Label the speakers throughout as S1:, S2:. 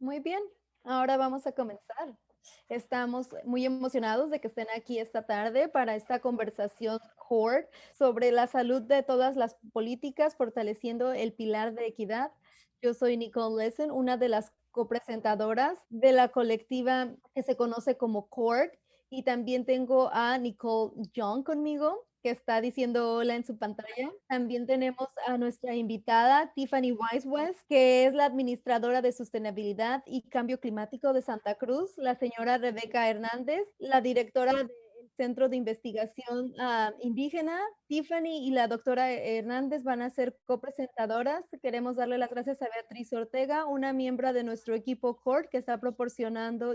S1: Muy bien, ahora vamos a comenzar. Estamos muy emocionados de que estén aquí esta tarde para esta conversación CORE sobre la salud de todas las políticas, fortaleciendo el pilar de equidad. Yo soy Nicole Lessen, una de las copresentadoras de la colectiva que se conoce como CORE, y también tengo a Nicole Young conmigo que está diciendo hola en su pantalla. También tenemos a nuestra invitada, Tiffany Wisewest, que es la administradora de sustentabilidad y cambio climático de Santa Cruz, la señora Rebeca Hernández, la directora de Centro de Investigación ah, Indígena. Tiffany y la doctora Hernández van a ser copresentadoras. Queremos darle las gracias a Beatriz Ortega, una miembro de nuestro equipo CORT que está proporcionando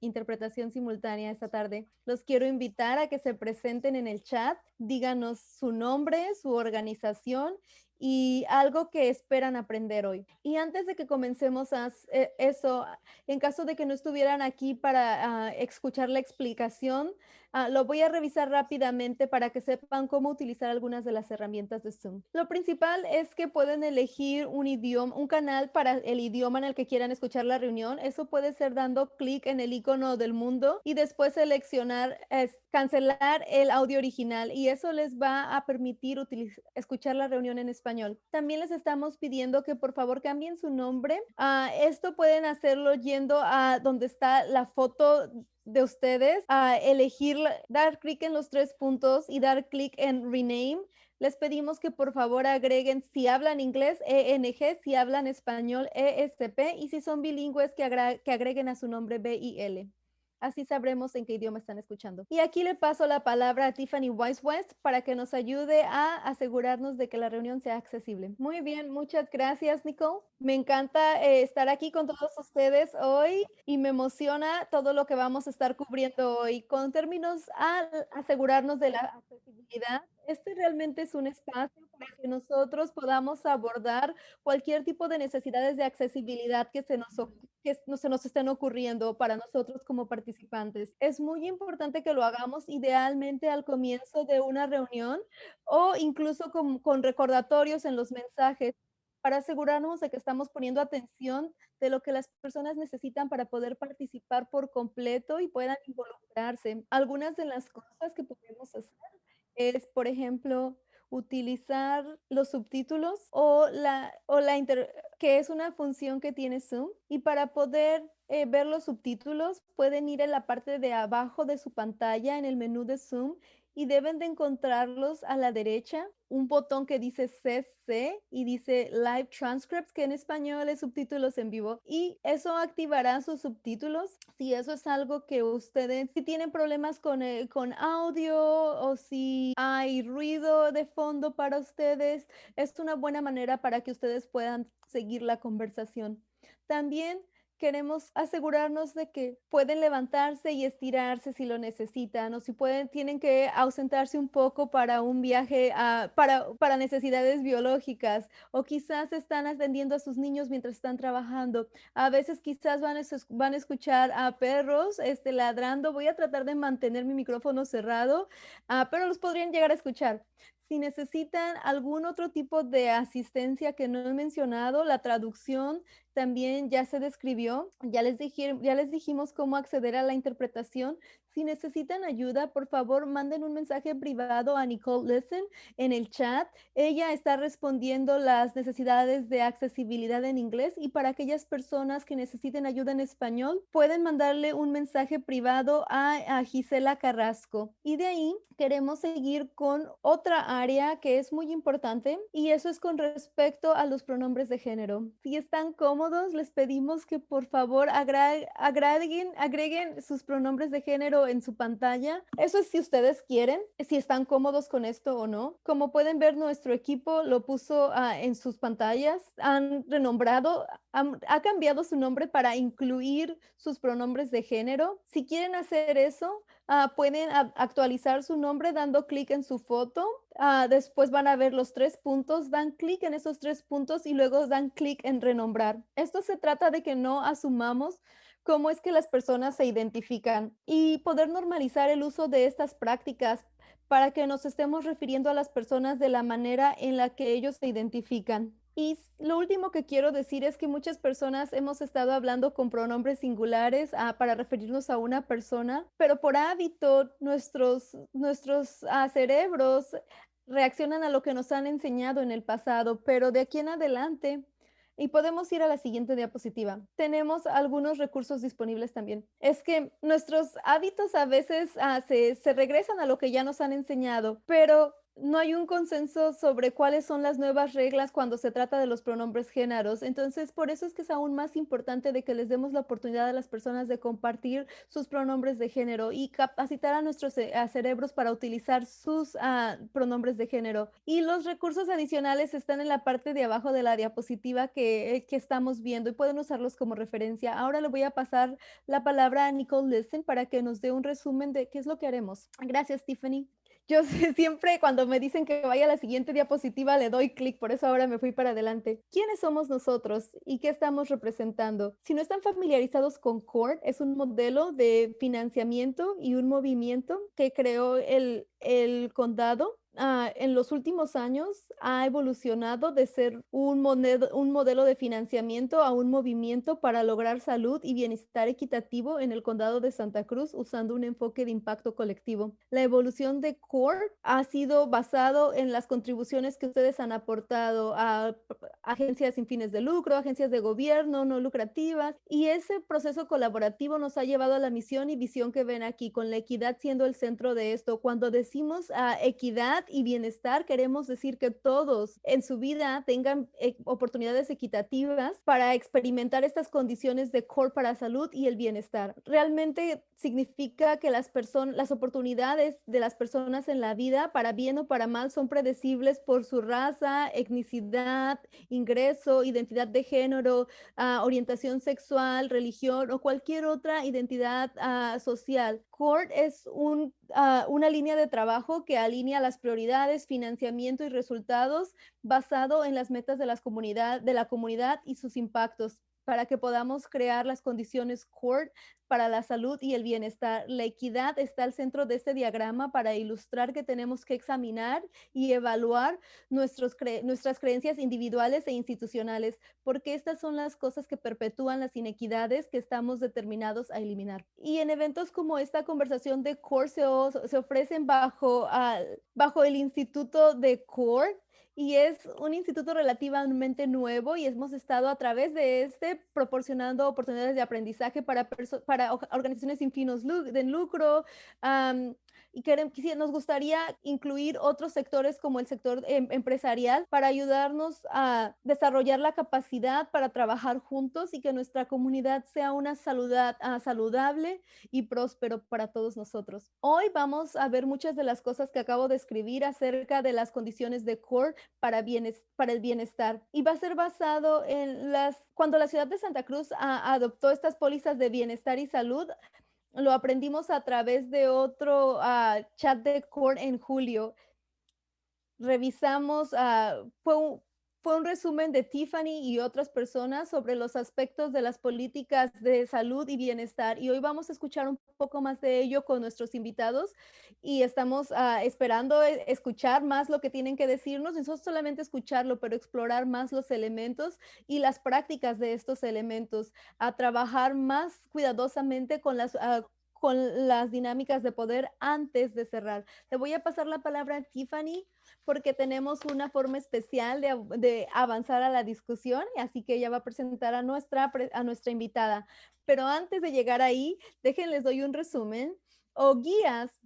S1: interpretación simultánea esta tarde. Los quiero invitar a que se presenten en el chat, díganos su nombre, su organización y algo que esperan aprender hoy. Y antes de que comencemos a eh, eso, en caso de que no estuvieran aquí para ah, escuchar la explicación, ah, lo voy a revisar rápidamente para que sepan cómo utilizar algunas de las herramientas de Zoom. Lo principal es que pueden elegir un idioma, un canal para el idioma en el que quieran escuchar la reunión. Eso puede ser dando clic en el icono del mundo y después seleccionar, cancelar el audio original y eso les va a permitir escuchar la reunión en español también les estamos pidiendo que por favor cambien su nombre. Uh, esto pueden hacerlo yendo a donde está la foto de ustedes, a elegir, dar clic en los tres puntos y dar clic en rename. Les pedimos que por favor agreguen si hablan inglés ENG, si hablan español ESP y si son bilingües que, agreguen a su nombre BIL. Así sabremos en qué idioma están escuchando. Y aquí le paso la palabra a Tiffany West para que nos ayude a asegurarnos de que la reunión sea accesible. Muy bien, muchas gracias, Nicole. Me encanta eh, estar aquí con todos ustedes hoy y me emociona todo lo que vamos a estar cubriendo hoy. Con términos a asegurarnos de la accesibilidad, este realmente es un espacio para que nosotros podamos abordar cualquier tipo de necesidades de accesibilidad que se nos, que se nos estén ocurriendo para nosotros como participantes. Es muy importante que lo hagamos idealmente al comienzo de una reunión o incluso con, recordatorios en los mensajes para asegurarnos de que estamos poniendo atención de lo que las personas necesitan para poder participar por completo y puedan involucrarse. Algunas de las cosas que podemos hacer es, por ejemplo, utilizar los subtítulos o la, o la que es una función que tiene Zoom. Y para poder eh, ver los subtítulos, pueden ir en la parte de abajo de su pantalla en el menú de Zoom y deben de encontrarlos a la derecha, un botón que dice CC y dice Live Transcripts, que en español es subtítulos en vivo, y eso activará sus subtítulos. Si eso es algo que ustedes, si tienen problemas con, el, con audio o si hay ruido de fondo para ustedes, es una buena manera para que ustedes puedan seguir la conversación. También queremos asegurarnos de que pueden levantarse y estirarse si lo necesitan o si pueden, tienen que ausentarse un poco para un viaje para, para necesidades biológicas o quizás están atendiendo a sus niños mientras están trabajando. A veces quizás van a, van a escuchar a perros este, ladrando. Voy a tratar de mantener mi micrófono cerrado, uh, pero los podrían llegar a escuchar. Si necesitan algún otro tipo de asistencia que no he mencionado, la traducción también ya se describió, ya les, dijimos cómo acceder a la interpretación. Si necesitan ayuda, por favor, manden un mensaje privado a Nicole Listen en el chat. Ella está respondiendo las necesidades de accesibilidad en inglés y para aquellas personas que necesiten ayuda en español, pueden mandarle un mensaje privado a, a Gisela Carrasco. Y de ahí queremos seguir con otra área que es muy importante y eso es con respecto a los pronombres de género. Si están cómodos, les pedimos que por favor agreguen, sus pronombres de género en su pantalla. Eso es si ustedes quieren, si están cómodos con esto o no. Como pueden ver, nuestro equipo lo puso ah, en sus pantallas. Han renombrado, ha cambiado su nombre para incluir sus pronombres de género. Si quieren hacer eso, ah, pueden actualizar su nombre dando clic en su foto Ah, después van a ver los tres puntos, dan clic en esos tres puntos y luego dan clic en renombrar. Esto se trata de que no asumamos cómo es que las personas se identifican y poder normalizar el uso de estas prácticas para que nos estemos refiriendo a las personas de la manera en la que ellos se identifican. Y lo último que quiero decir es que muchas personas hemos estado hablando con pronombres singulares ah, para referirnos a una persona, pero por hábito nuestros, nuestros ah, cerebros reaccionan a lo que nos han enseñado en el pasado, pero de aquí en adelante y podemos ir a la siguiente diapositiva. Tenemos algunos recursos disponibles también. Es que nuestros hábitos a veces ah, se, se regresan a lo que ya nos han enseñado, pero no hay un consenso sobre cuáles son las nuevas reglas cuando se trata de los pronombres géneros. Entonces, por eso es que es aún más importante de que les demos la oportunidad a las personas de compartir sus pronombres de género y capacitar a nuestros cerebros para utilizar sus ah, pronombres de género. Y los recursos adicionales están en la parte de abajo de la diapositiva que, que estamos viendo y pueden usarlos como referencia. Ahora le voy a pasar la palabra a Nicole Listen para que nos dé un resumen de qué es lo que haremos. Gracias, Tiffany. Yo siempre cuando me dicen que vaya a la siguiente diapositiva le doy clic, por eso ahora me fui para adelante. ¿Quiénes somos nosotros y qué estamos representando? Si no están familiarizados con CORD, es un modelo de financiamiento y un movimiento que creó el, el condado Ah, en los últimos años ha evolucionado de ser un, un modelo de financiamiento a un movimiento para lograr salud y bienestar equitativo en el condado de Santa Cruz usando un enfoque de impacto colectivo. La evolución de CORE ha sido basado en las contribuciones que ustedes han aportado a agencias sin fines de lucro, agencias de gobierno no lucrativas y ese proceso colaborativo nos ha llevado a la misión y visión que ven aquí con la equidad siendo el centro de esto. Cuando decimos a ah, y bienestar, queremos decir que todos en su vida tengan eh, oportunidades equitativas para experimentar estas condiciones de core para salud y el bienestar. Realmente significa que las personas, las oportunidades de las personas en la vida, para bien o para mal, son predecibles por su raza, etnicidad, ingreso, identidad de género, ah, orientación sexual, religión o cualquier otra identidad ah, social. CORD es ah, una línea de trabajo que alinea las prioridades, financiamiento y resultados basado en las metas de, las de la comunidad y sus impactos para que podamos crear las condiciones CORD para la salud y el bienestar. La equidad está al centro de este diagrama para ilustrar que tenemos que examinar y evaluar nuestros nuestras creencias individuales e institucionales, porque estas son las cosas que perpetúan las inequidades que estamos determinados a eliminar. Y en eventos como esta conversación de CORE se, ofrecen bajo, bajo el Instituto de CORE y es un instituto relativamente nuevo y hemos estado a través de este proporcionando oportunidades de aprendizaje para, para organizaciones sin fines de lucro, y queremos, nos gustaría incluir otros sectores como el sector em, empresarial para ayudarnos a desarrollar la capacidad para trabajar juntos y que nuestra comunidad sea una uh, saludable y próspero para todos nosotros. Hoy vamos a ver muchas de las cosas que acabo de escribir acerca de las condiciones de CORE para, bienes, para el bienestar y va a ser basado en las, cuando la ciudad de Santa Cruz adoptó estas pólizas de bienestar y salud, lo aprendimos a través de otro ah, chat de core en julio. Revisamos, uh, fue, un, fue un resumen de Tiffany y otras personas sobre los aspectos de las políticas de salud y bienestar. Y hoy vamos a escuchar un poco más de ello con nuestros invitados y estamos ah, esperando e, escuchar más lo que tienen que decirnos, no solamente escucharlo, pero explorar más los elementos y las prácticas de estos elementos, a trabajar más cuidadosamente con las... Uh, con las dinámicas de poder antes de cerrar. Le voy a pasar la palabra a Tiffany porque tenemos una forma especial de, avanzar a la discusión, y así que ella va a presentar a nuestra, a nuestra invitada. Pero antes de llegar ahí, déjenles doy un resumen o guías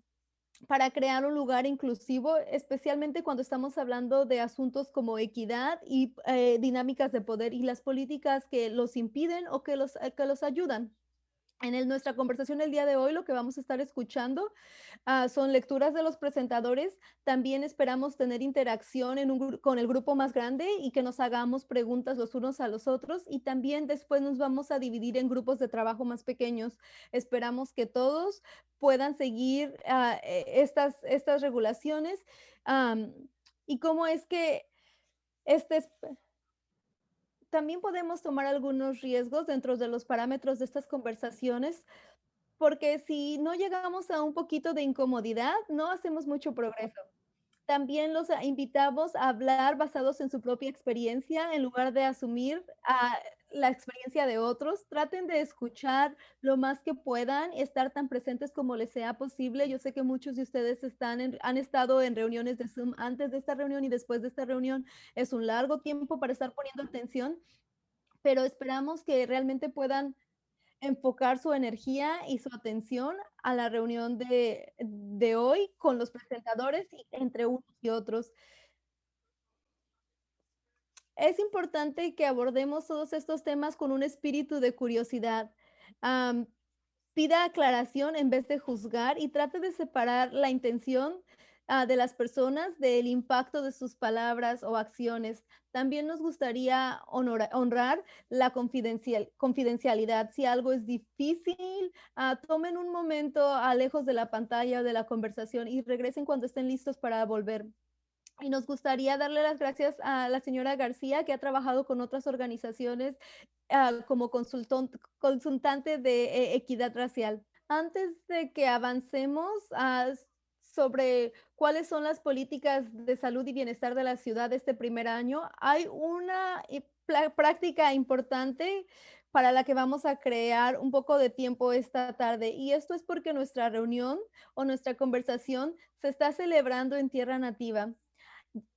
S1: para crear un lugar inclusivo, especialmente cuando estamos hablando de asuntos como equidad y eh, dinámicas de poder y las políticas que los impiden o que los, que los ayudan. En nuestra conversación el día de hoy lo que vamos a estar escuchando ah, son lecturas de los presentadores. También esperamos tener interacción con el grupo más grande y que nos hagamos preguntas los unos a los otros. Y también después nos vamos a dividir en grupos de trabajo más pequeños. Esperamos que todos puedan seguir ah, e, estas, estas regulaciones. y cómo es que este también podemos tomar algunos riesgos dentro de los parámetros de estas conversaciones, porque si no llegamos a un poquito de incomodidad, no hacemos mucho progreso. También los a invitamos a hablar basados en su propia experiencia, en lugar de asumir, ah, la experiencia de otros. Traten de escuchar lo más que puedan, estar tan presentes como les sea posible. Yo sé que muchos de ustedes están han estado en reuniones de Zoom antes de esta reunión y después de esta reunión. Es un largo tiempo para estar poniendo atención, pero esperamos que realmente puedan enfocar su energía y su atención a la reunión de de hoy con los presentadores y entre unos y otros. Es importante que abordemos todos estos temas con un espíritu de curiosidad. Pida aclaración en vez de juzgar y trate de separar la intención, ah, de las personas del impacto de sus palabras o acciones. También nos gustaría honrar la confidencial confidencialidad. Si algo es difícil, ah, tomen un momento, ah, lejos de la pantalla o de la conversación y regresen cuando estén listos para volver. Y nos gustaría darle las gracias a la señora García, que ha trabajado con otras organizaciones, ah, como consultante de e equidad racial. Antes de que avancemos, ah, sobre cuáles son las políticas de salud y bienestar de la ciudad este primer año, hay una pla práctica importante para la que vamos a crear un poco de tiempo esta tarde, y esto es porque nuestra reunión o nuestra conversación se está celebrando en tierra nativa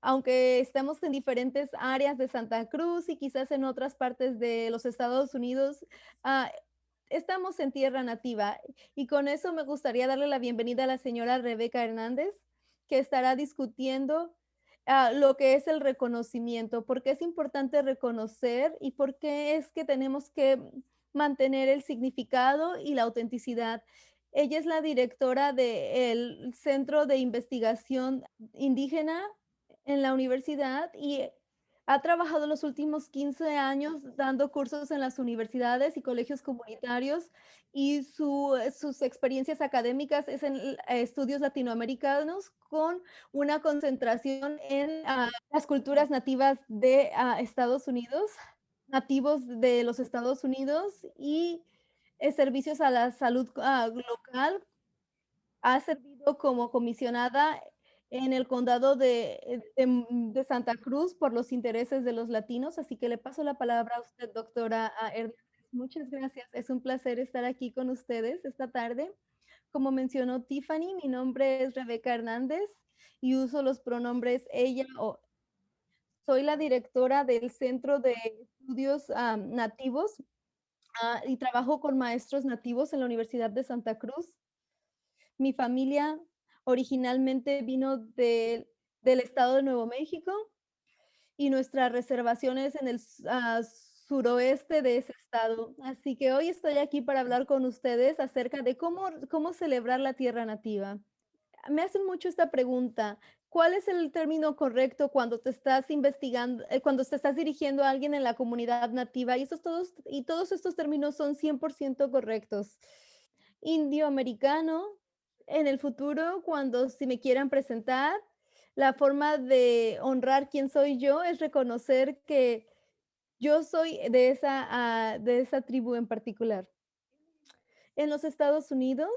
S1: aunque estemos en diferentes áreas de Santa Cruz y quizás en otras partes de los Estados Unidos, ah, estamos en tierra nativa. Y con eso me gustaría darle la bienvenida a la señora Rebeca Hernández, que estará discutiendo ah, lo que es el reconocimiento, por qué es importante reconocer y por qué es que tenemos que mantener el significado y la autenticidad. Ella es la directora del Centro de Investigación Indígena en la universidad y ha trabajado los últimos 15 años dando cursos en las universidades y colegios comunitarios y su, sus experiencias académicas es en eh, estudios latinoamericanos con una concentración en uh, las culturas nativas de uh, Estados Unidos, nativos de los Estados Unidos y eh, servicios a la salud uh, local. Ha servido como comisionada en el condado de, de, mm, de, Santa Cruz por los intereses de los latinos. Así que le paso la palabra a usted, doctora Hernández. Muchas gracias. Es un placer estar aquí con ustedes esta tarde. Como mencionó Tiffany, mi nombre es Rebeca Hernández y uso los pronombres ella o soy la directora del Centro de Estudios um, Nativos uh, y trabajo con maestros nativos en la Universidad de Santa Cruz. Mi familia originalmente vino de, del estado de Nuevo México y nuestra reservación es en el uh, suroeste de ese estado. Así que hoy estoy aquí para hablar con ustedes acerca de cómo, cómo celebrar la tierra nativa. Me hacen mucho esta pregunta. ¿Cuál es el término correcto cuando te estás investigando, eh, cuando te estás dirigiendo a alguien en la comunidad nativa? Y, estos todos, y todos estos términos son 100% correctos. Indio americano, en el futuro, cuando si me quieran presentar, la forma de honrar quién soy yo es reconocer que yo soy de esa, uh, de esa tribu en particular. En los Estados Unidos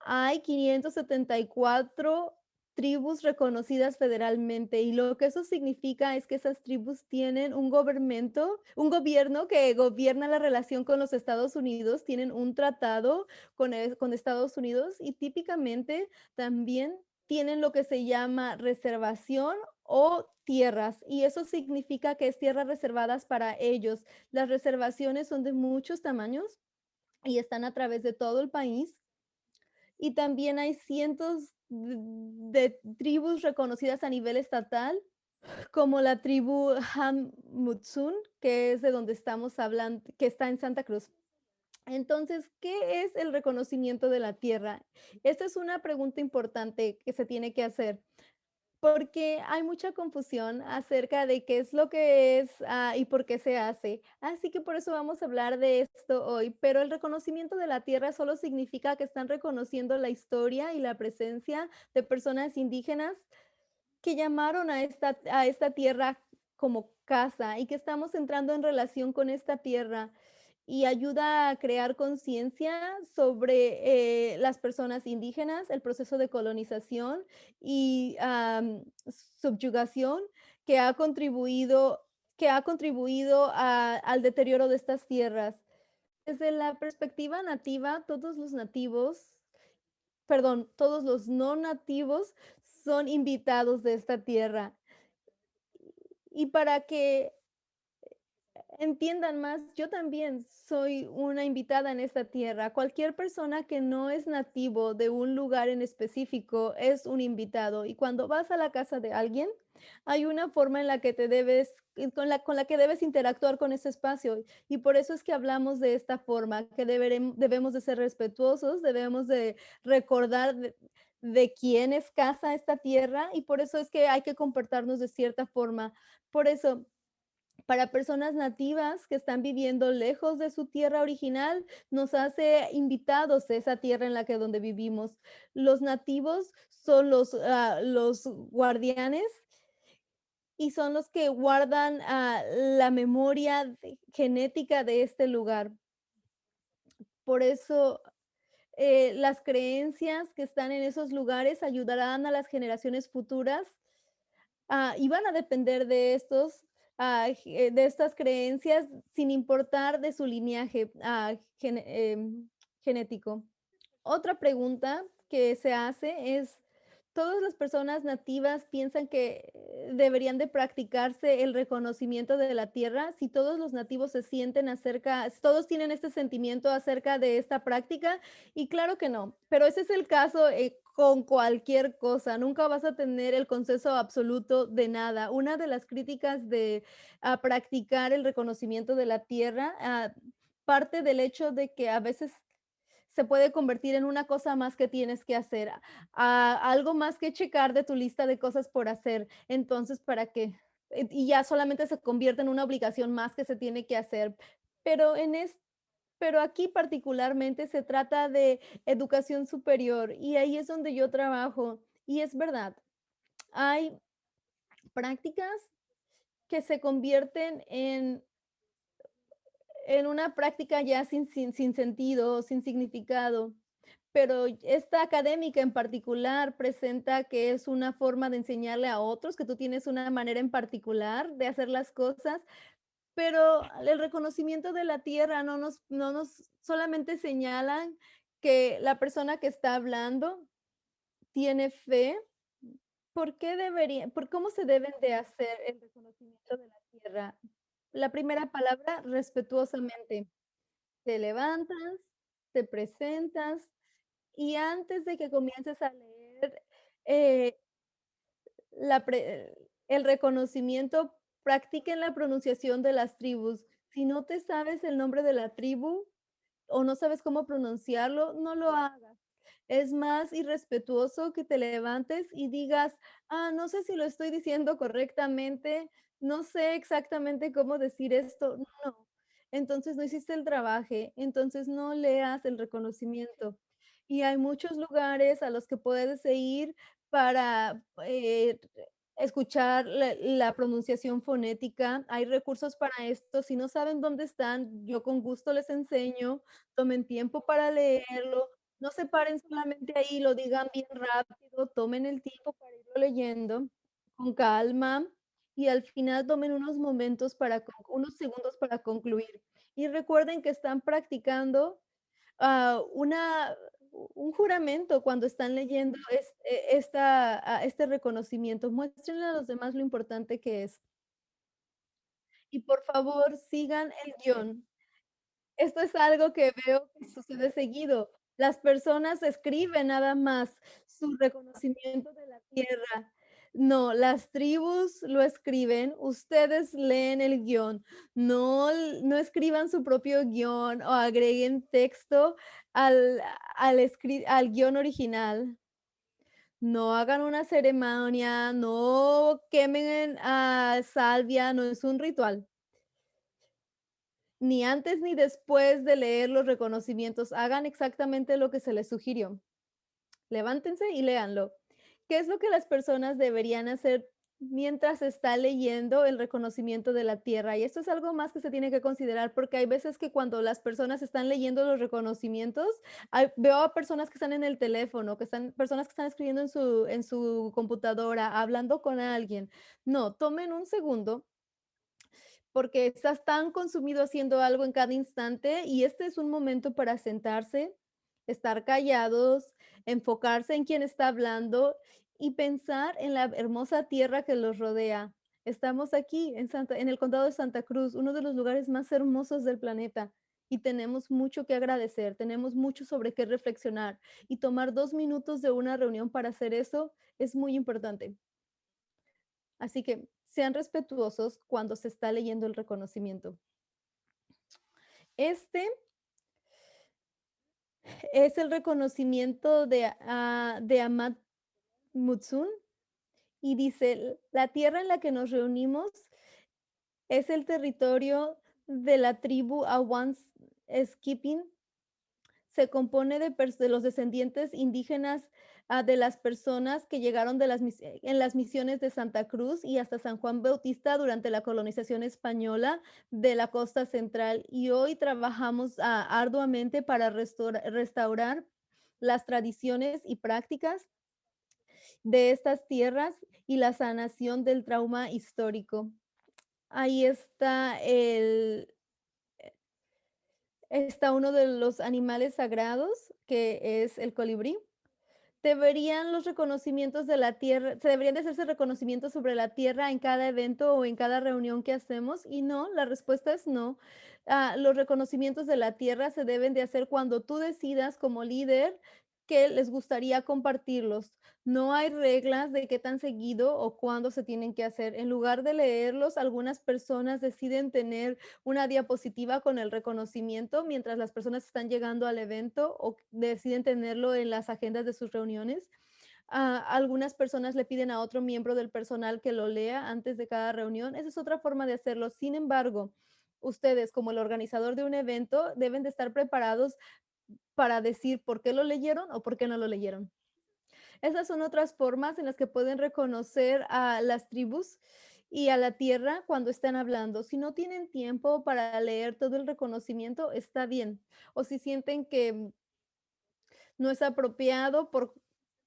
S1: hay 574 tribus reconocidas federalmente y lo que eso significa es que esas tribus tienen un gobierno, un gobierno que gobierna la relación con los Estados Unidos, tienen un tratado con, el, con Estados Unidos y típicamente también tienen lo que se llama reservación o tierras y eso significa que es tierras reservadas para ellos. Las reservaciones son de muchos tamaños y están a través de todo el país y también hay cientos de, tribus reconocidas a nivel estatal, como la tribu Hamutsun, que es de donde estamos hablando, que está en Santa Cruz. Entonces, ¿qué es el reconocimiento de la tierra? Esta es una pregunta importante que se tiene que hacer porque hay mucha confusión acerca de qué es lo que es uh, y por qué se hace. Así que por eso vamos a hablar de esto hoy. Pero el reconocimiento de la tierra solo significa que están reconociendo la historia y la presencia de personas indígenas que llamaron a esta, a esta tierra como casa y que estamos entrando en relación con esta tierra y ayuda a crear conciencia sobre, eh, las personas indígenas, el proceso de colonización y, subyugación que ha contribuido que ha contribuido al deterioro de estas tierras. Desde la perspectiva nativa, todos los nativos, perdón, todos los no nativos son invitados de esta tierra. Y para que entiendan más, yo también soy una invitada en esta tierra. Cualquier persona que no es nativo de un lugar en específico es un invitado. Y cuando vas a la casa de alguien, hay una forma en la que te debes, eh, con la, con la que debes interactuar con ese espacio. Y por eso es que hablamos de esta forma, que deberem- debemos de ser respetuosos, debemos de recordar de, de quién es casa esta tierra y por eso es que hay que comportarnos de cierta forma. Por eso, para personas nativas que están viviendo lejos de su tierra original, nos hace invitados a esa tierra en la que donde vivimos. Los nativos son los, ah, los guardianes y son los que guardan ah, la memoria de- genética de este lugar. Por eso eh, las creencias que están en esos lugares ayudarán a las generaciones futuras Ah, y van a depender de estos, de estas creencias sin importar de su linaje em, genético. Otra pregunta que se hace es, ¿todas las personas nativas piensan que eh, deberían de practicarse el reconocimiento de la tierra? Si todos los nativos se sienten acerca, todos tienen este sentimiento acerca de esta práctica, y claro que no, pero ese es el caso eh, con cualquier cosa, nunca vas a tener el consenso absoluto de nada. Una de las críticas de a practicar el reconocimiento de la tierra, ah, parte del hecho de que a veces se puede convertir en una cosa más que tienes que hacer, a a algo más que checar de tu lista de cosas por hacer. Entonces, ¿para qué? Y ya solamente se convierte en una obligación más que se tiene que hacer. Pero en es pero aquí particularmente se trata de educación superior y ahí es donde yo trabajo. Y es verdad, hay prácticas que se convierten en en una práctica ya sin sin sin sentido, sin significado. Pero esta académica en particular presenta que es una forma de enseñarle a otros, que tú tienes una manera en particular de hacer las cosas, pero el reconocimiento de la tierra no nos no nos solamente señalan que la persona que está hablando tiene fe. ¿Por qué debería por cómo se deben de hacer el reconocimiento de la tierra? La primera palabra, respetuosamente. Te levantas, te presentas y antes de que comiences a leer, eh, la pre el reconocimiento, practiquen la pronunciación de las tribus. Si no te sabes el nombre de la tribu o no sabes cómo pronunciarlo, no lo hagas. Es más irrespetuoso que te levantes y digas: "Ah, no sé si lo estoy diciendo correctamente, no sé exactamente cómo decir esto". No, entonces no hiciste el trabaje, entonces no leas el reconocimiento. Y hay muchos lugares a los que puedes ir para, eh, escuchar la pronunciación fonética. Hay recursos para esto. Si no saben dónde están, yo con gusto les enseño. Tomen tiempo para leerlo. No se paren solamente ahí, lo digan bien rápido, tomen el tiempo para irlo leyendo con calma y al final tomen unos momentos para unos segundos para concluir. Y recuerden que están practicando ah, una un juramento cuando están leyendo es e esta ah, este reconocimiento. Muéstrenle a los demás lo importante que es. Y por favor, sigan el guion. Esto es algo que veo que sucede seguido. Las personas escriben nada más su reconocimiento de la tierra. No, las tribus lo escriben, ustedes leen el guion. No, no escriban su propio guion o agreguen texto al, al, al guion original. No hagan una ceremonia, no quemen a salvia, no es un ritual. Ni antes ni después de leer los reconocimientos, hagan exactamente lo que se les sugirió. Levántense y léanlo. ¿Qué es lo que las personas deberían hacer mientras está leyendo el reconocimiento de la tierra. Y esto es algo más que se tiene que considerar porque hay veces que cuando las personas están leyendo los reconocimientos, veo a personas que están en el teléfono, que están personas que están escribiendo en su en su computadora, hablando con alguien. No, tomen un segundo porque estás tan consumido haciendo algo en cada instante y este es un momento para sentarse, estar callados, enfocarse en quién está hablando y pensar en la hermosa tierra que los rodea. Estamos aquí en, Santa, en el condado de Santa Cruz, uno de los lugares más hermosos del planeta y tenemos mucho que agradecer, tenemos mucho sobre qué reflexionar y tomar dos minutos de una reunión para hacer eso es muy importante. Así que sean respetuosos cuando se está leyendo el reconocimiento. Este es el reconocimiento de, uh, de Amat Mutsun y dice, la tierra en la que nos reunimos es el territorio de la tribu Awan Skipping. Se compone de, los descendientes indígenas uh, de las personas que llegaron de las, en las misiones de Santa Cruz y hasta San Juan Bautista durante la colonización española de la costa central. Y hoy trabajamos uh, arduamente para restaurar las tradiciones y prácticas de estas tierras y la sanación del trauma histórico. Ahí está el eh, está uno de los animales sagrados, que es el colibrí. Deberían los reconocimientos de la tierra, se deberían de hacerse reconocimientos sobre la tierra en cada evento o en cada reunión que hacemos y no, la respuesta es no. Ah, los reconocimientos de la tierra se deben de hacer cuando tú decidas como líder que les gustaría compartirlos. No hay reglas de qué tan seguido o cuándo se tienen que hacer. En lugar de leerlos, algunas personas deciden tener una diapositiva con el reconocimiento mientras las personas están llegando al evento o deciden tenerlo en las agendas de sus reuniones. Uh, algunas personas le piden a otro miembro del personal que lo lea antes de cada reunión. Esa es otra forma de hacerlo. Sin embargo, ustedes como el organizador de un evento deben de estar preparados para decir por qué lo leyeron o por qué no lo leyeron. Esas son otras formas en las que pueden reconocer a las tribus y a la tierra cuando están hablando. Si no tienen tiempo para leer todo el reconocimiento, está bien. O si sienten que no es apropiado por,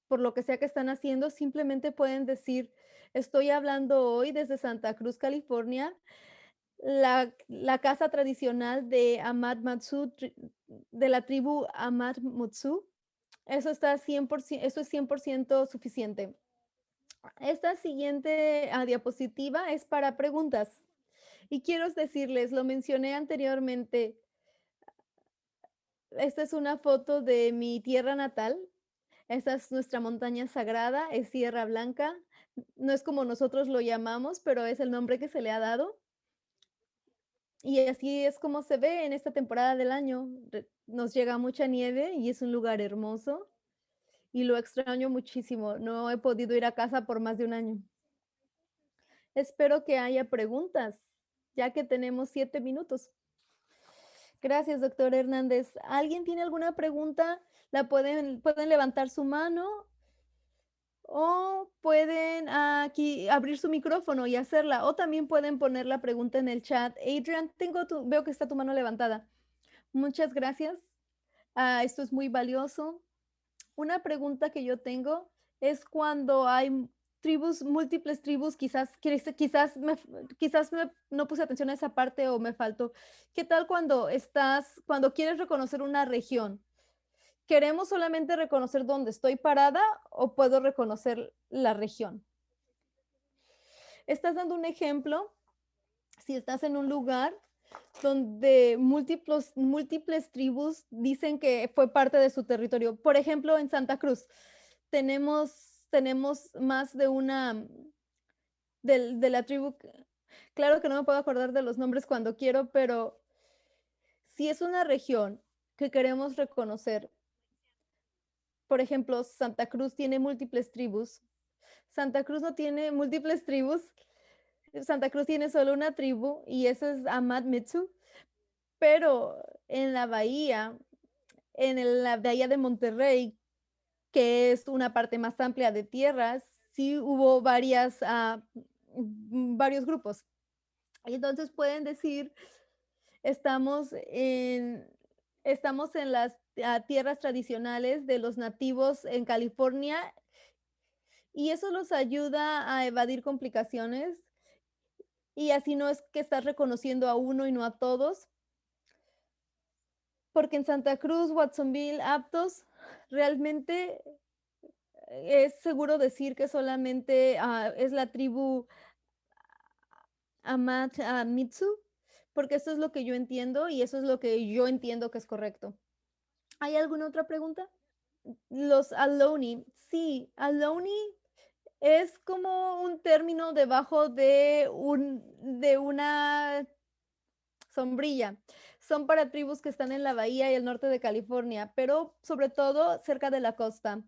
S1: por lo que sea que están haciendo, simplemente pueden decir, estoy hablando hoy desde Santa Cruz, California, la, casa tradicional de Ahmad Matsu, de la tribu Ahmad Mutsu. Eso, está 100%, eso es 100% suficiente. Esta siguiente ah, diapositiva es para preguntas. Y quiero decirles, lo mencioné anteriormente, esta es una foto de mi tierra natal. Esta es nuestra montaña sagrada, es Sierra Blanca. No es como nosotros lo llamamos, pero es el nombre que se le ha dado. Y así es como se ve en esta temporada del año. Nos llega mucha nieve y es un lugar hermoso y lo extraño muchísimo. No he podido ir a casa por más de un año. Espero que haya preguntas, ya que tenemos siete minutos. Gracias, doctor Hernández. ¿Alguien tiene alguna pregunta? La pueden, pueden levantar su mano o pueden aquí abrir su micrófono y hacerla, o también pueden poner la pregunta en el chat. Adrian, tengo tu, veo que está tu mano levantada. Muchas gracias. Ah, esto es muy valioso. Una pregunta que yo tengo es cuando hay tribus, múltiples tribus, quizás, quizás, me, quizás no puse atención a esa parte o me faltó. ¿Qué tal cuando estás, cuando quieres reconocer una región? ¿Queremos solamente reconocer dónde estoy parada o puedo reconocer la región? Estás dando un ejemplo. Si estás en un lugar donde múltiples, múltiples tribus dicen que fue parte de su territorio. Por ejemplo, en Santa Cruz tenemos, tenemos más de una, de, la tribu, claro que no me puedo acordar de los nombres cuando quiero, pero si es una región que queremos reconocer, por ejemplo, Santa Cruz tiene múltiples tribus. Santa Cruz no tiene múltiples tribus. Santa Cruz tiene solo una tribu y esa es Ahmad Mitsu. Pero en la bahía, en la bahía de Monterrey, que es una parte más amplia de tierras, sí hubo varias, mm, varios grupos. Y entonces pueden decir, estamos en, estamos en las ah, tierras tradicionales de los nativos en California y eso los ayuda a evadir complicaciones y así no es que estás reconociendo a uno y no a todos. Porque en Santa Cruz, Watsonville, Aptos, realmente es seguro decir que solamente ah, es la tribu Amatsu, porque eso es lo que yo entiendo y eso es lo que yo entiendo que es correcto. ¿Hay alguna otra pregunta? Los Aloni, sí, Aloni es como un término debajo de un de una sombrilla. Son para tribus que están en la bahía y el norte de California, pero sobre todo cerca de la costa.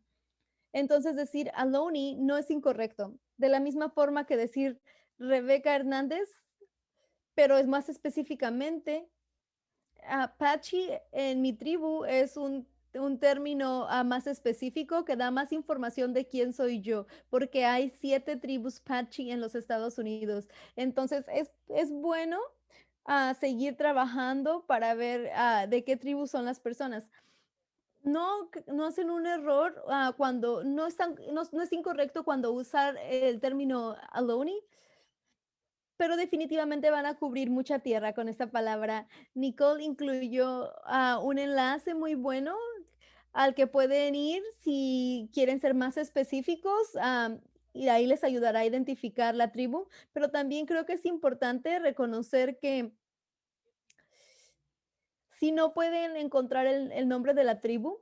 S1: Entonces decir Aloni no es incorrecto. De la misma forma que decir Rebeca Hernández, pero es más específicamente Apache en mi tribu es un un término ah, más específico que da más información de quién soy yo, porque hay siete tribus Pachi en los Estados Unidos. Entonces, es, es bueno uh, seguir trabajando para ver uh, de qué tribu son las personas. No, no hacen un error uh, cuando no, están, no, no, es incorrecto cuando usar el término aloni, pero definitivamente van a cubrir mucha tierra con esta palabra. Nicole incluyó un enlace muy bueno al que pueden ir si quieren ser más específicos y ahí les ayudará a identificar la tribu, pero también creo que es importante reconocer que si no pueden encontrar el, el nombre de la tribu,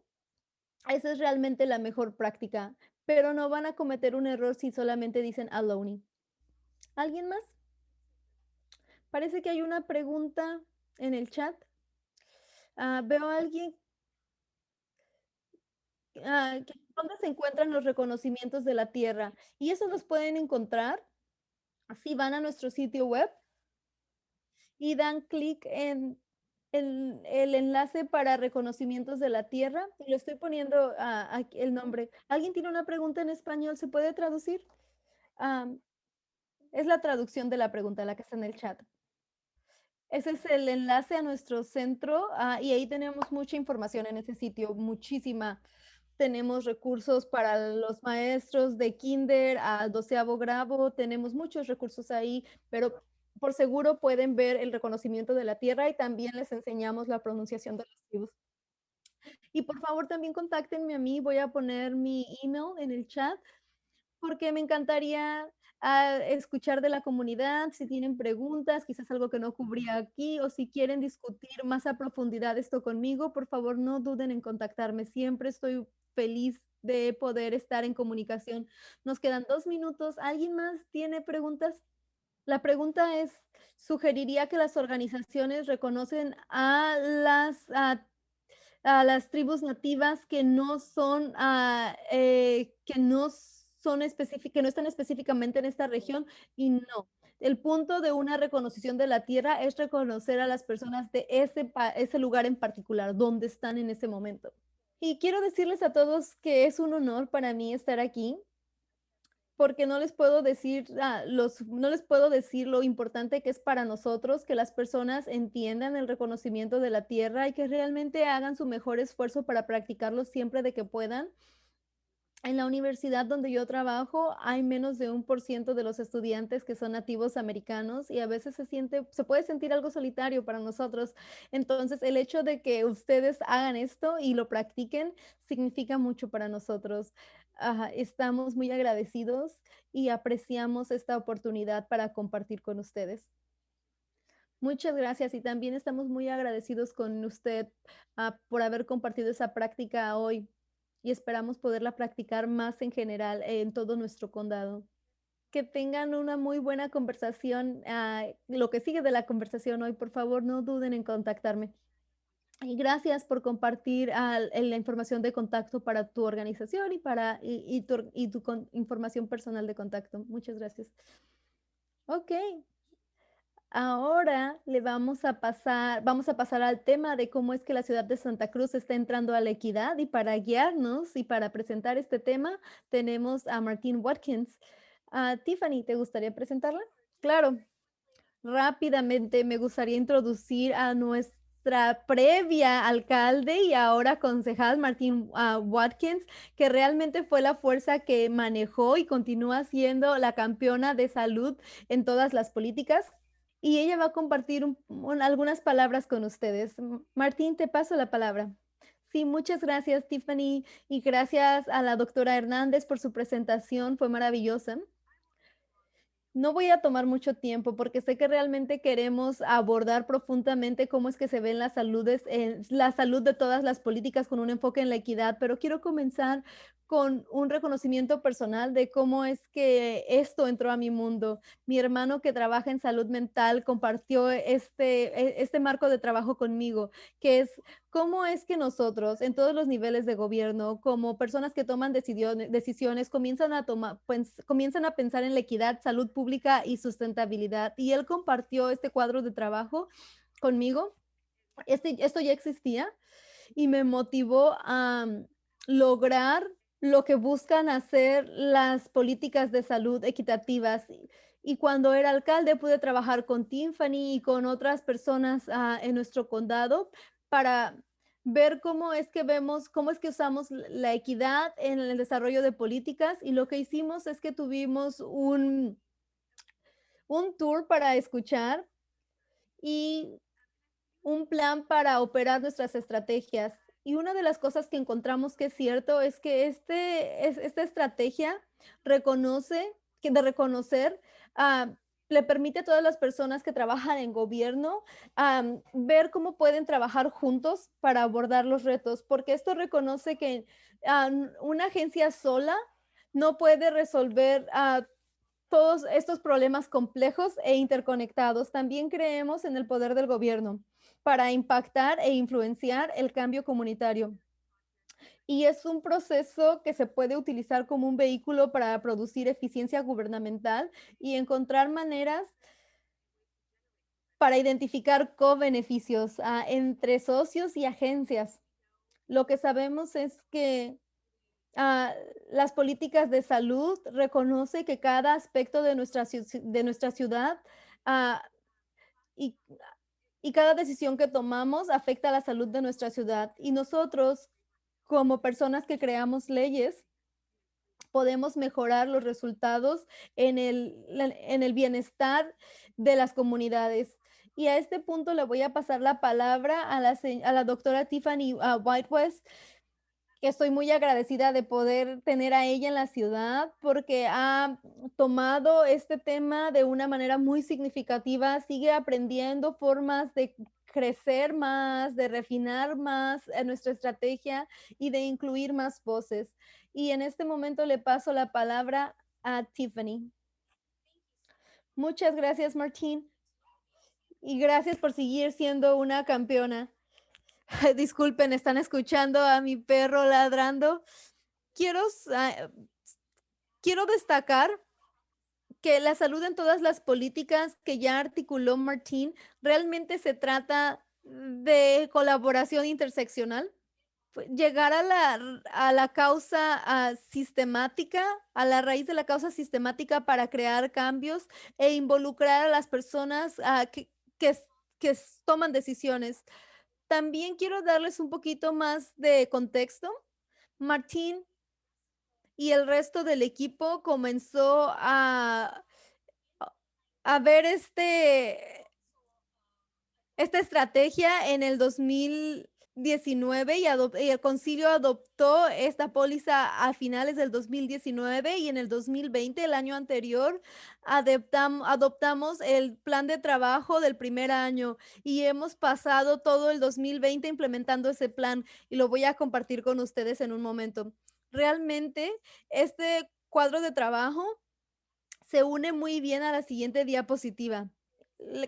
S1: esa es realmente la mejor práctica, pero no van a cometer un error si solamente dicen Aloni. ¿Alguien más? Parece que hay una pregunta en el chat. Uh, veo a alguien Ah, ¿Dónde se encuentran los reconocimientos de la Tierra? Y eso los pueden encontrar si van a nuestro sitio web y dan clic en el, enlace para reconocimientos de la Tierra. Y le estoy poniendo uh, el nombre. ¿Alguien tiene una pregunta en español? ¿Se puede traducir? Es la traducción de la pregunta, la que está en el chat. Ese es el enlace a nuestro centro uh, y ahí tenemos mucha información en ese sitio, muchísima tenemos recursos para los maestros de kinder a doceavo grado, tenemos muchos recursos ahí, pero por seguro pueden ver el reconocimiento de la tierra y también les enseñamos la pronunciación de los tribus. Y por favor también contáctenme a mí, voy a poner mi email en el chat porque me encantaría a escuchar de la comunidad, si tienen preguntas, quizás algo que no cubría aquí, o si quieren discutir más a profundidad esto conmigo, por favor no duden en contactarme. Siempre estoy feliz de poder estar en comunicación. Nos quedan dos minutos. ¿Alguien más tiene preguntas? La pregunta es, ¿sugeriría que las organizaciones reconocen a las, a, las tribus nativas que no son, eh, que no son específicas, que no están específicamente en esta región? Y no. El punto de una reconocimiento de la tierra es reconocer a las personas de ese, ese lugar en particular, donde están en ese momento. Y quiero decirles a todos que es un honor para mí estar aquí, porque no les puedo decir ah, los, no les puedo decir lo importante que es para nosotros que las personas entiendan el reconocimiento de la tierra y que realmente hagan su mejor esfuerzo para practicarlo siempre de que puedan en la universidad donde yo trabajo hay menos de un por ciento de los estudiantes que son nativos americanos y a veces se siente, se puede sentir algo solitario para nosotros. Entonces, el hecho de que ustedes hagan esto y lo practiquen significa mucho para nosotros. estamos muy agradecidos y apreciamos esta oportunidad para compartir con ustedes. Muchas gracias y también estamos muy agradecidos con usted ah, por haber compartido esa práctica hoy y esperamos poderla practicar más en general en todo nuestro condado. Que tengan una muy buena conversación. Ah, lo que sigue de la conversación hoy, por favor, no duden en contactarme. Y gracias por compartir ah, la información de contacto para tu organización y para y, tu, y tu información personal de contacto. Muchas gracias. Ok. Ahora le vamos a pasar vamos a pasar al tema de cómo es que la ciudad de Santa Cruz está entrando a la equidad, y para guiarnos y para presentar este tema tenemos a Martine Watkins. Ah, Tiffany, ¿te gustaría presentarla? Claro. Rápidamente me gustaría introducir a nuestra previa alcalde y ahora concejal, Martine, ah, Watkins, que realmente fue la fuerza que manejó y continúa siendo la campeona de salud en todas las políticas y ella va a compartir algunas palabras con ustedes. Martín, te paso la palabra. Sí, muchas gracias, Tiffany, y gracias a la doctora Hernández por su presentación, fue maravillosa. No voy a tomar mucho tiempo porque sé que realmente queremos abordar profundamente cómo es que se ven las saludes, en la salud de todas las políticas con un enfoque en la equidad, pero quiero comenzar con un reconocimiento personal de cómo es que esto entró a mi mundo. Mi hermano que trabaja en salud mental compartió este, e, este marco de trabajo conmigo, que es cómo es que nosotros en todos los niveles de gobierno, como personas que toman decisiones, comienzan a, tomar, pues, comienzan a pensar en la equidad, salud pública y sustentabilidad. Y él compartió este cuadro de trabajo conmigo. Este, esto ya existía y me motivó a lograr lo que buscan hacer las políticas de salud equitativas. Y cuando era alcalde pude trabajar con Tiffany y con otras personas uh, en nuestro condado para ver cómo es que vemos, cómo es que usamos la equidad en el desarrollo de políticas. Y lo que hicimos es que tuvimos un, un tour para escuchar y un plan para operar nuestras estrategias. Y una de las cosas que encontramos que es cierto es que este, es, esta estrategia reconoce, que de reconocer, uh, le permite a todas las personas que trabajan en gobierno um, ver cómo pueden trabajar juntos para abordar los retos, porque esto reconoce que uh, una agencia sola no puede resolver todos estos problemas complejos e interconectados. También creemos en el poder del gobierno para impactar e influenciar el cambio comunitario. Y es un proceso que se puede utilizar como un vehículo para producir eficiencia gubernamental y encontrar maneras para identificar co-beneficios entre socios y agencias. Lo que sabemos es que uh, las políticas de salud reconoce que cada aspecto de nuestra, de nuestra ciudad uh, y y cada decisión que tomamos afecta a la salud de nuestra ciudad. Y nosotros, como personas que creamos leyes, podemos mejorar los resultados en el, en el bienestar de las comunidades. Y a este punto le voy a pasar la palabra a la, a la doctora Tiffany uh, Whitewest, estoy muy agradecida de poder tener a ella en la ciudad porque ha tomado este tema de una manera muy significativa, sigue aprendiendo formas de crecer más, de refinar más nuestra estrategia y de incluir más voces. Y en este momento le paso la palabra a Tiffany. Muchas gracias, Martín. Y gracias por seguir siendo una campeona. Disculpen, están escuchando a mi perro ladrando. Quiero, quiero destacar que la salud en todas las políticas que ya articuló Martín realmente se trata de colaboración interseccional. Llegar a la, a la causa sistemática, a la raíz de la causa sistemática para crear cambios e involucrar a las personas que, que, que toman decisiones. También quiero darles un poquito más de contexto. Martín y el resto del equipo comenzó a, a ver este, esta estrategia en el 2000, 19 y, el concilio adoptó esta póliza a finales del 2019 y en el 2020, el año anterior, adoptamos el plan de trabajo del primer año y hemos pasado todo el 2020 implementando ese plan y lo voy a compartir con ustedes en un momento. Realmente, este cuadro de trabajo se une muy bien a la siguiente diapositiva,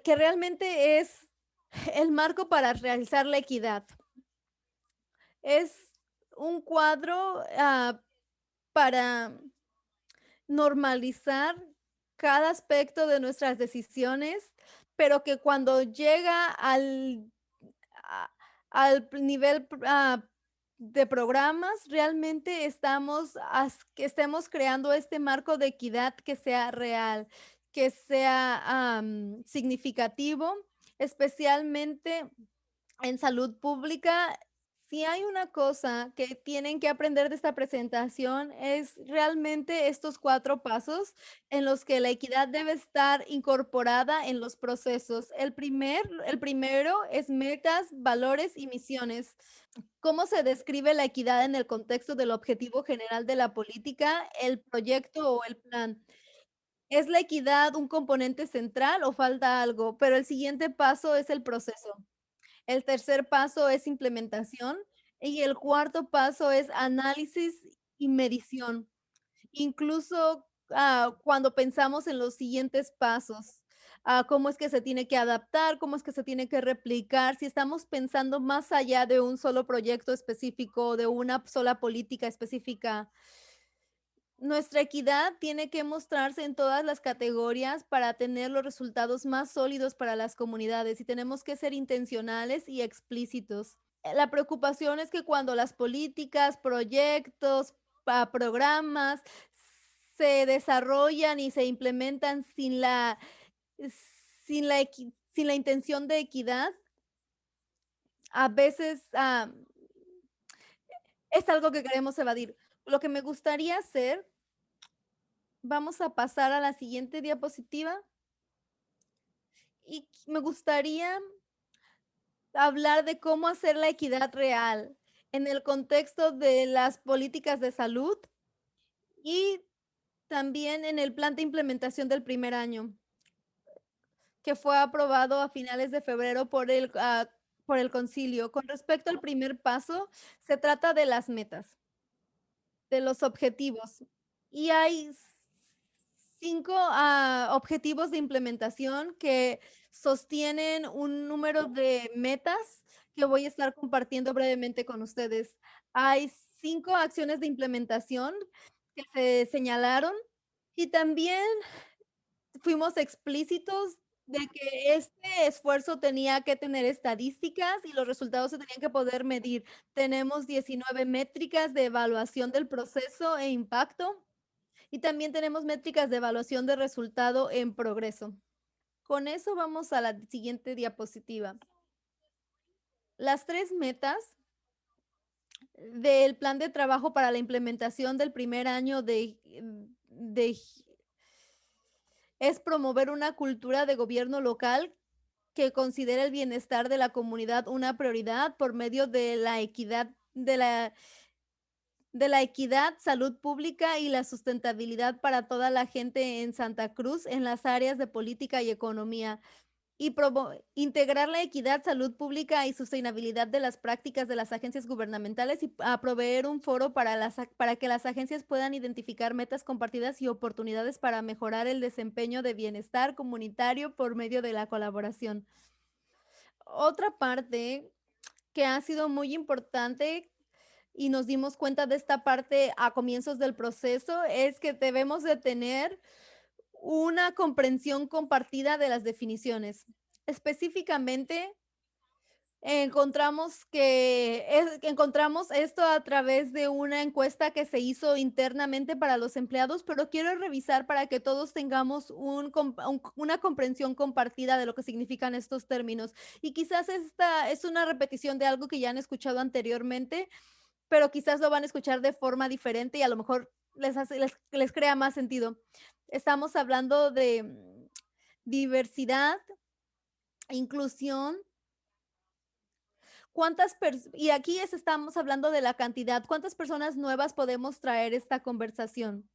S1: que realmente es el marco para realizar la equidad es un cuadro uh, para normalizar cada aspecto de nuestras decisiones, pero que cuando llega al al nivel, ah, de programas, realmente estamos que estemos creando este marco de equidad que sea real, que sea, significativo, especialmente en salud pública. Si hay una cosa que tienen que aprender de esta presentación, es realmente estos 4 pasos en los que la equidad debe estar incorporada en los procesos. El primer el primero es metas, valores y misiones. ¿Cómo se describe la equidad en el contexto del objetivo general de la política, el proyecto o el plan? ¿Es la equidad un componente central o falta algo? Pero el siguiente paso es el proceso. El tercer paso es implementación y el cuarto paso es análisis y medición. Incluso, ah, cuando pensamos en los siguientes pasos, ah, cómo es que se tiene que adaptar, cómo es que se tiene que replicar, si estamos pensando más allá de un solo proyecto específico, de una sola política específica. Nuestra equidad tiene que mostrarse en todas las categorías para tener los resultados más sólidos para las comunidades y tenemos que ser intencionales y explícitos. Eh, la preocupación es que cuando las políticas, proyectos, programas se desarrollan y se implementan sin la sin la sin la intención de equidad a veces, am, es algo que queremos evadir. Lo que me gustaría hacer vamos a pasar a la siguiente diapositiva. Y me gustaría hablar de cómo hacer la equidad real en el contexto de las políticas de salud y también en el plan de implementación del primer año que fue aprobado a finales de febrero por el, ah, por el concilio. Con respecto al primer paso, se trata de las metas de los objetivos. Y hay 5, ah, objetivos de implementación que sostienen un número de metas que voy a estar compartiendo brevemente con ustedes. Hay 5 acciones de implementación que se señalaron y también fuimos explícitos de que este esfuerzo tenía que tener estadísticas y los resultados se tenían que poder medir. Tenemos 19 métricas de evaluación del proceso e impacto y también tenemos métricas de evaluación de resultado en progreso. Con eso vamos a la siguiente diapositiva. Las 3 metas del plan de trabajo para la implementación del primer año de de es promover una cultura de gobierno local que considere el bienestar de la comunidad una prioridad por medio de la equidad de la de la equidad, salud pública y la sustentabilidad para toda la gente en Santa Cruz en las áreas de política y economía. Y integrar la equidad, salud pública y sostenibilidad de las prácticas de las agencias gubernamentales y a proveer un foro para las para que las agencias puedan identificar metas compartidas y oportunidades para mejorar el desempeño de bienestar comunitario por medio de la colaboración. Otra parte que ha sido muy importante y nos dimos cuenta de esta parte a comienzos del proceso, es que debemos de tener una comprensión compartida de las definiciones. Específicamente encontramos que es encontramos esto a través de una encuesta que se hizo internamente para los empleados, pero quiero revisar para que todos tengamos un un una comprensión compartida de lo que significan estos términos. Y quizás esta es una repetición de algo que ya han escuchado anteriormente, pero quizás lo van a escuchar de forma diferente y a lo mejor les hace les les crea más sentido. Estamos hablando de diversidad, inclusión ¿Cuántas? Y aquí es estamos hablando de la cantidad, ¿cuántas personas nuevas podemos traer esta conversación?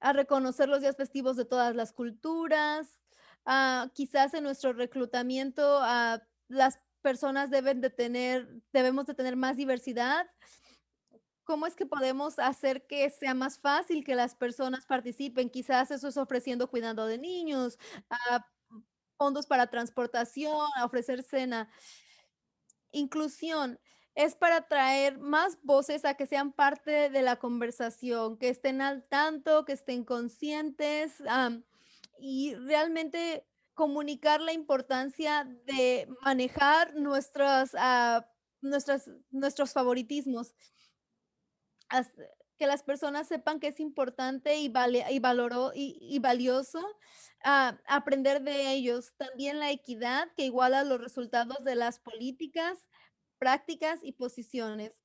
S1: A reconocer los días festivos de todas las culturas, ah, quizás en nuestro reclutamiento, ah, las personas deben de tener debemos de tener más diversidad. ¿Cómo es que podemos hacer que sea más fácil que las personas participen? Quizás eso es ofreciendo cuidado de niños, ah, fondos para transportación, a ofrecer cena. Inclusión es para traer más voces a que sean parte de la conversación, que estén al tanto, que estén conscientes, am, y realmente comunicar la importancia de manejar nuestras, ah, nuestras, nuestros favoritismos. Que las personas sepan que es importante y, vale, y, valoró, y valioso ah, aprender de ellos. También la equidad que iguala los resultados de las políticas, prácticas y posiciones.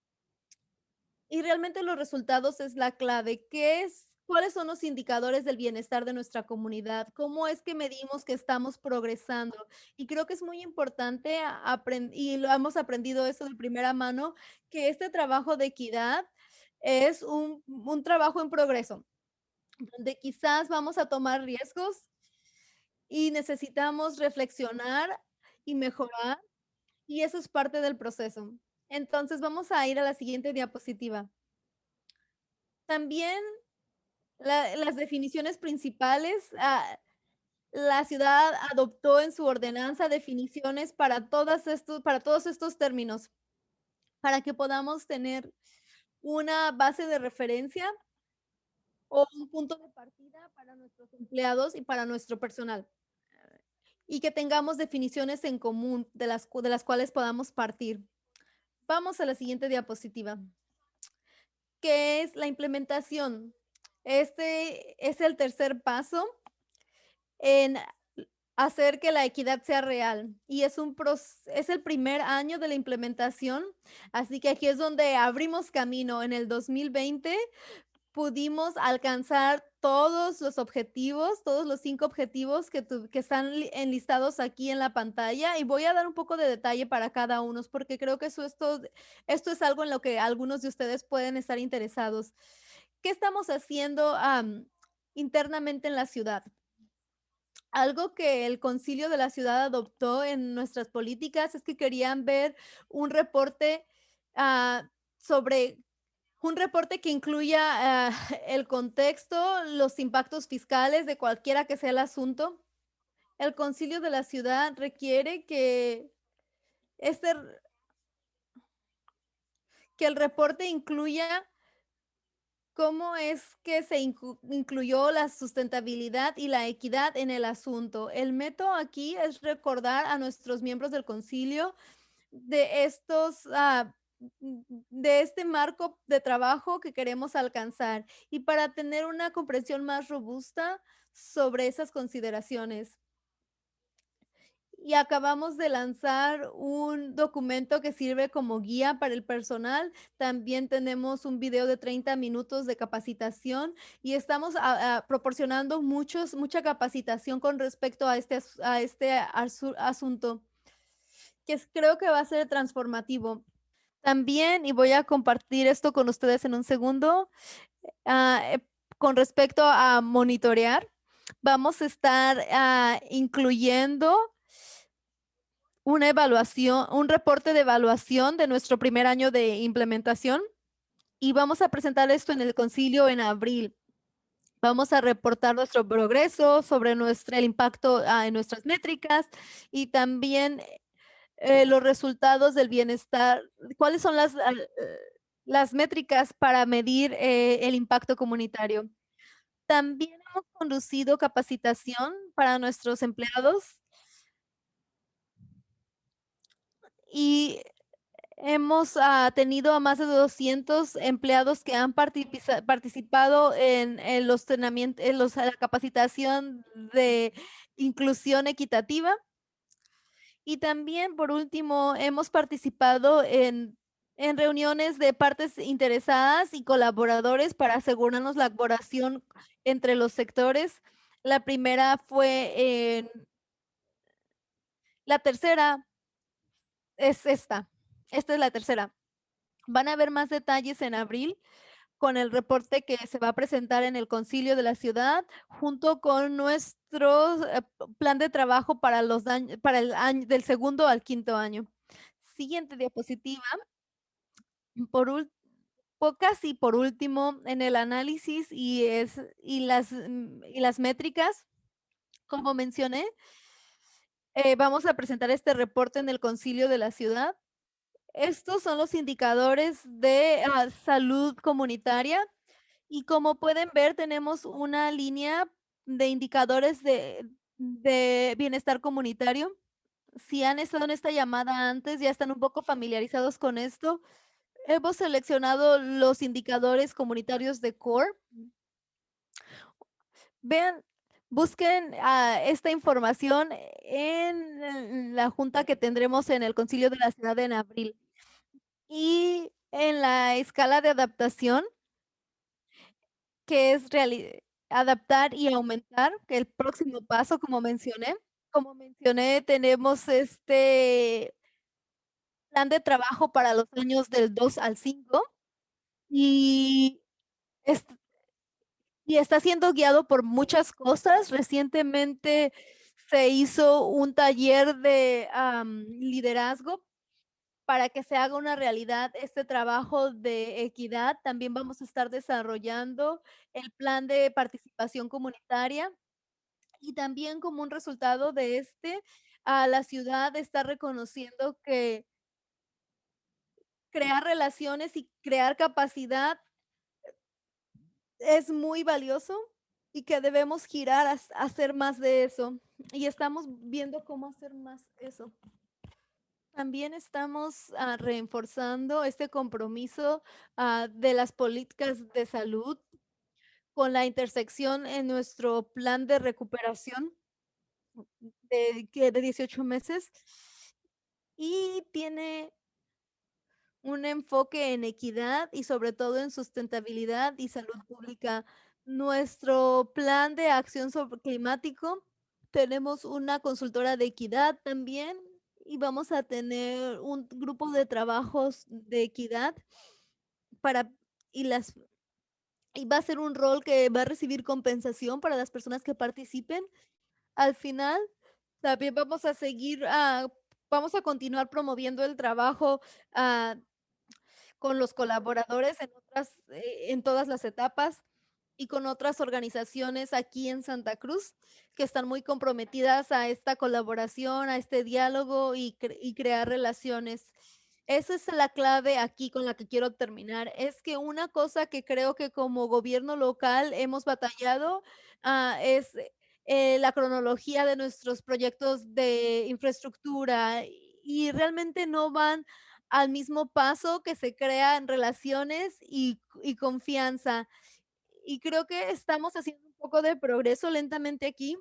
S1: Y realmente los resultados es la clave. ¿Qué es? ¿Cuáles son los indicadores del bienestar de nuestra comunidad? ¿Cómo es que medimos que estamos progresando? Y creo que es muy importante y lo hemos aprendido eso de primera mano, que este trabajo de equidad es un, un trabajo en progreso, donde quizás vamos a tomar riesgos y necesitamos reflexionar y mejorar, y eso es parte del proceso. Entonces vamos a ir a la siguiente diapositiva. También la- las definiciones principales, ah, la ciudad adoptó en su ordenanza definiciones para, todas estos, para todos estos términos, para que podamos tener una base de referencia o un punto de partida para nuestros empleados y para nuestro personal. Y que tengamos definiciones en común de las, de las cuales podamos partir. Vamos a la siguiente diapositiva, que es la implementación. Este es el tercer paso en hacer que la equidad sea real y es un es el primer año de la implementación, así que aquí es donde abrimos camino. En el 2020 pudimos alcanzar todos los objetivos, todos los cinco objetivos que, están li- enlistados aquí en la pantalla y voy a dar un poco de detalle para cada uno porque creo que eso, esto, esto es algo en lo que algunos de ustedes pueden estar interesados. ¿Qué estamos haciendo am, internamente en la ciudad? Algo que el concilio de la ciudad adoptó en nuestras políticas es que querían ver un reporte ah, sobre un reporte que incluya ah, el contexto, los impactos fiscales de cualquiera que sea el asunto. El concilio de la ciudad requiere que este, que el reporte incluya cómo es que se inclu- incluyó la sustentabilidad y la equidad en el asunto. El método aquí es recordar a nuestros miembros del concilio de estos, ah, de este marco de trabajo que queremos alcanzar y para tener una comprensión más robusta sobre esas consideraciones. Y acabamos de lanzar un documento que sirve como guía para el personal. También tenemos un video de 30 minutos de capacitación y estamos proporcionando muchos, mucha capacitación con respecto a este, a este asu- asunto, que creo que va a ser transformativo. También, y voy a compartir esto con ustedes en un segundo, ah, eh, con respecto a monitorear, vamos a estar ah, incluyendo una evaluación, un reporte de evaluación de nuestro primer año de implementación y vamos a presentar esto en el concilio en abril. Vamos a reportar nuestro progreso sobre nuestro, el impacto ah, en nuestras métricas y también eh, los resultados del bienestar. ¿Cuáles son las, ah, las métricas para medir eh, el impacto comunitario? También hemos conducido capacitación para nuestros empleados y hemos ah, tenido a más de 200 empleados que han participado en, en los entrenamientos, en los, la capacitación de inclusión equitativa. Y también, por último, hemos participado en, en reuniones de partes interesadas y colaboradores para asegurarnos la colaboración entre los sectores. La primera fue en, la tercera es esta. Esta es la tercera. Van a ver más detalles en abril con el reporte que se va a presentar en el concilio de la ciudad, junto con nuestro eh, plan de trabajo para, los dañ- para el año del segundo al quinto año. Siguiente diapositiva. Por ul- po- casi por último, en el análisis y, es, y, las, y las métricas, como mencioné, eh, vamos a presentar este reporte en el concilio de la ciudad. Estos son los indicadores de ah, salud comunitaria y como pueden ver tenemos una línea de indicadores de de bienestar comunitario. Si han estado en esta llamada antes, ya están un poco familiarizados con esto. Hemos seleccionado los indicadores comunitarios de CORE. Vean, busquen, ah, esta información en la junta que tendremos en el concilio de la ciudad en abril. Y en la escala de adaptación que es adaptar y aumentar, que el próximo paso, como mencioné. Como mencioné, tenemos este plan de trabajo para los años del 2 al 5, y y está siendo guiado por muchas cosas. Recientemente se hizo un taller de, liderazgo para que se haga una realidad este trabajo de equidad. También vamos a estar desarrollando el plan de participación comunitaria, y también como un resultado de este, ah, la ciudad está reconociendo que crear relaciones y crear capacidad es muy valioso, y que debemos girar a ha hacer más de eso, y estamos viendo cómo hacer más eso. También estamos, ah, reforzando este compromiso, ah, de las políticas de salud con la intersección en nuestro plan de recuperación de de 18 meses, y tiene un enfoque en equidad y sobre todo en sustentabilidad y salud pública. Nuestro plan de acción sobre climático, tenemos una consultora de equidad también, y vamos a tener un grupo de trabajos de equidad para y las y va a ser un rol que va a recibir compensación para las personas que participen. Al final, también vamos a seguir, ah, vamos a continuar promoviendo el trabajo, ah, con los colaboradores en otras, eh, en todas las etapas, y con otras organizaciones aquí en Santa Cruz, que están muy comprometidas a esta colaboración, a este diálogo y cre y crear relaciones. Esa es la clave aquí con la que quiero terminar. Es que una cosa que creo que como gobierno local hemos batallado, ah, es, eh, la cronología de nuestros proyectos de infraestructura, y realmente no van al mismo paso que se crean relaciones y confianza. Y creo que estamos haciendo un poco de progreso lentamente aquí,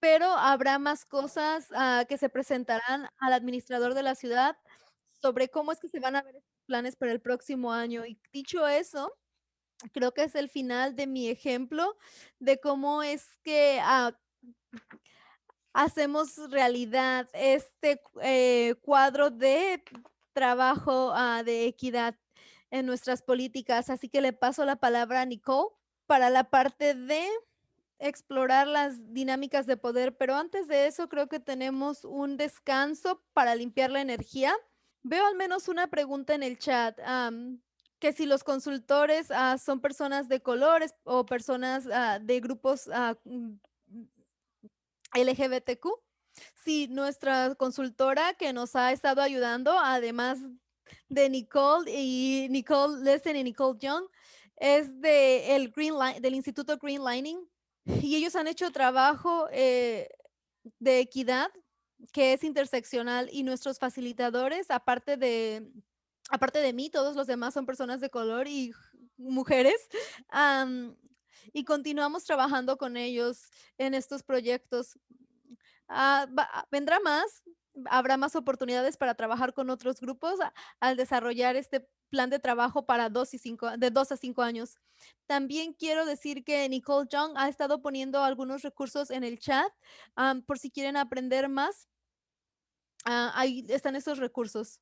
S1: pero habrá más cosas, ah, que se presentarán al administrador de la ciudad sobre cómo es que se van a ver estos planes para el próximo año. Y dicho eso, creo que es el final de mi ejemplo de cómo es que, ah, hacemos realidad este, eh, cuadro de trabajo, ah, de equidad en nuestras políticas. Así que le paso la palabra a Nicole para la parte de explorar las dinámicas de poder, pero antes de eso, creo que tenemos un descanso para limpiar la energía. Veo al menos una pregunta en el chat, que si los consultores, ah, son personas de colores o personas, ah, de grupos, mm, LGBTQ. Sí, nuestra consultora que nos ha estado ayudando, además de Nicole y Nicole Listen y Nicole Young, es de el Green Line del Instituto Green Lining, y ellos han hecho trabajo, eh, de equidad, que es interseccional, y nuestros facilitadores, aparte de aparte de mí, todos los demás son personas de color y mujeres, y continuamos trabajando con ellos en estos proyectos. Va vendrá más, habrá más oportunidades para trabajar con otros grupos al desarrollar este plan de trabajo para 2 y 5 de 2 a 5 años. También quiero decir que Nicole Young ha estado poniendo algunos recursos en el chat, por si quieren aprender más. Ah, ahí están esos recursos.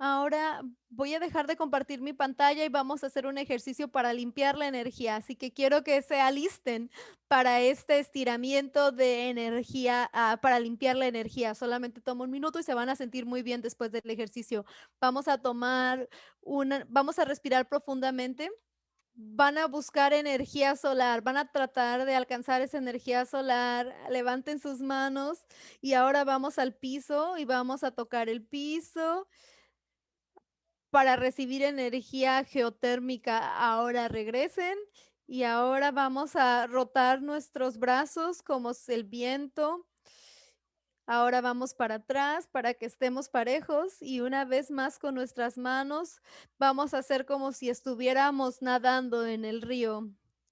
S1: Ahora voy a dejar de compartir mi pantalla y vamos a hacer un ejercicio para limpiar la energía, así que quiero que se alisten para este estiramiento de energía, ah, para limpiar la energía. Solamente toma un minuto y se van a sentir muy bien después del ejercicio. Vamos a tomar una vamos a respirar profundamente. Van a buscar energía solar, van a tratar de alcanzar esa energía solar. Levanten sus manos y ahora vamos al piso y vamos a tocar el piso para recibir energía geotérmica. Ahora regresen Y ahora vamos a rotar nuestros brazos como el viento. Ahora vamos para atrás para que estemos parejos y una vez más con nuestras manos vamos a hacer como si estuviéramos nadando en el río.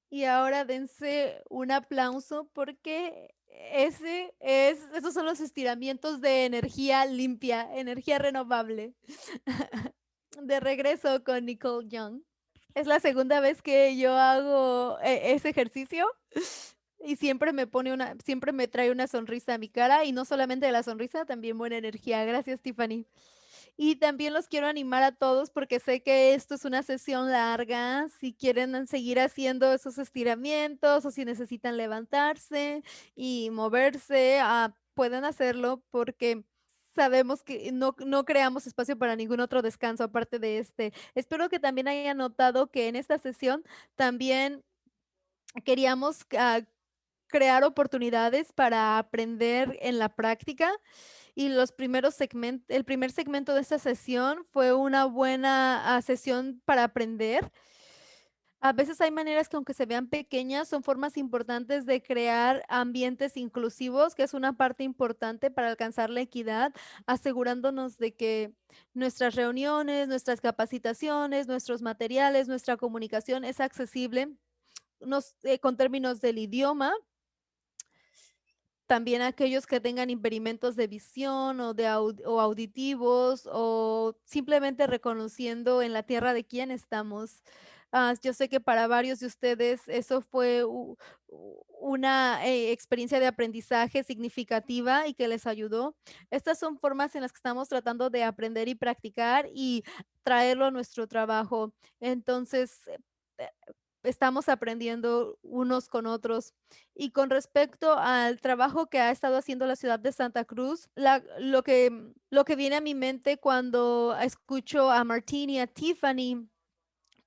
S1: Y ahora dense un aplauso porque ese es, esos son los estiramientos de energía limpia, energía renovable. De regreso con Nicole Young. Es la segunda vez que yo hago e ese ejercicio y siempre me pone una siempre me trae una sonrisa a mi cara y no solamente la sonrisa, también buena energía. Gracias, Tiffany. Y también los quiero animar a todos porque sé que esto es una sesión larga. Si quieren seguir haciendo esos estiramientos o si necesitan levantarse y moverse, ah, pueden hacerlo porque sabemos que no no creamos espacio para ningún otro descanso aparte de este. Espero que también hayan notado que en esta sesión también queríamos, ah, crear oportunidades para aprender en la práctica y los primeros segmen el primer segmento de esta sesión fue una buena, ah, sesión para aprender. A veces hay maneras que aunque se vean pequeñas, son formas importantes de crear ambientes inclusivos, que es una parte importante para alcanzar la equidad, asegurándonos de que nuestras reuniones, nuestras capacitaciones, nuestros materiales, nuestra comunicación es accesible, nos eh, con términos del idioma también aquellos que tengan impedimentos de visión o de au o auditivos o simplemente reconociendo en la tierra de quién estamos. Ah, yo sé que para varios de ustedes eso fue una, eh, experiencia de aprendizaje significativa y que les ayudó. Estas son formas en las que estamos tratando de aprender y practicar y traerlo a nuestro trabajo. Entonces, eh, estamos aprendiendo unos con otros. Y con respecto al trabajo que ha estado haciendo la ciudad de Santa Cruz, la lo que lo que viene a mi mente cuando escucho a Martín y a Tiffany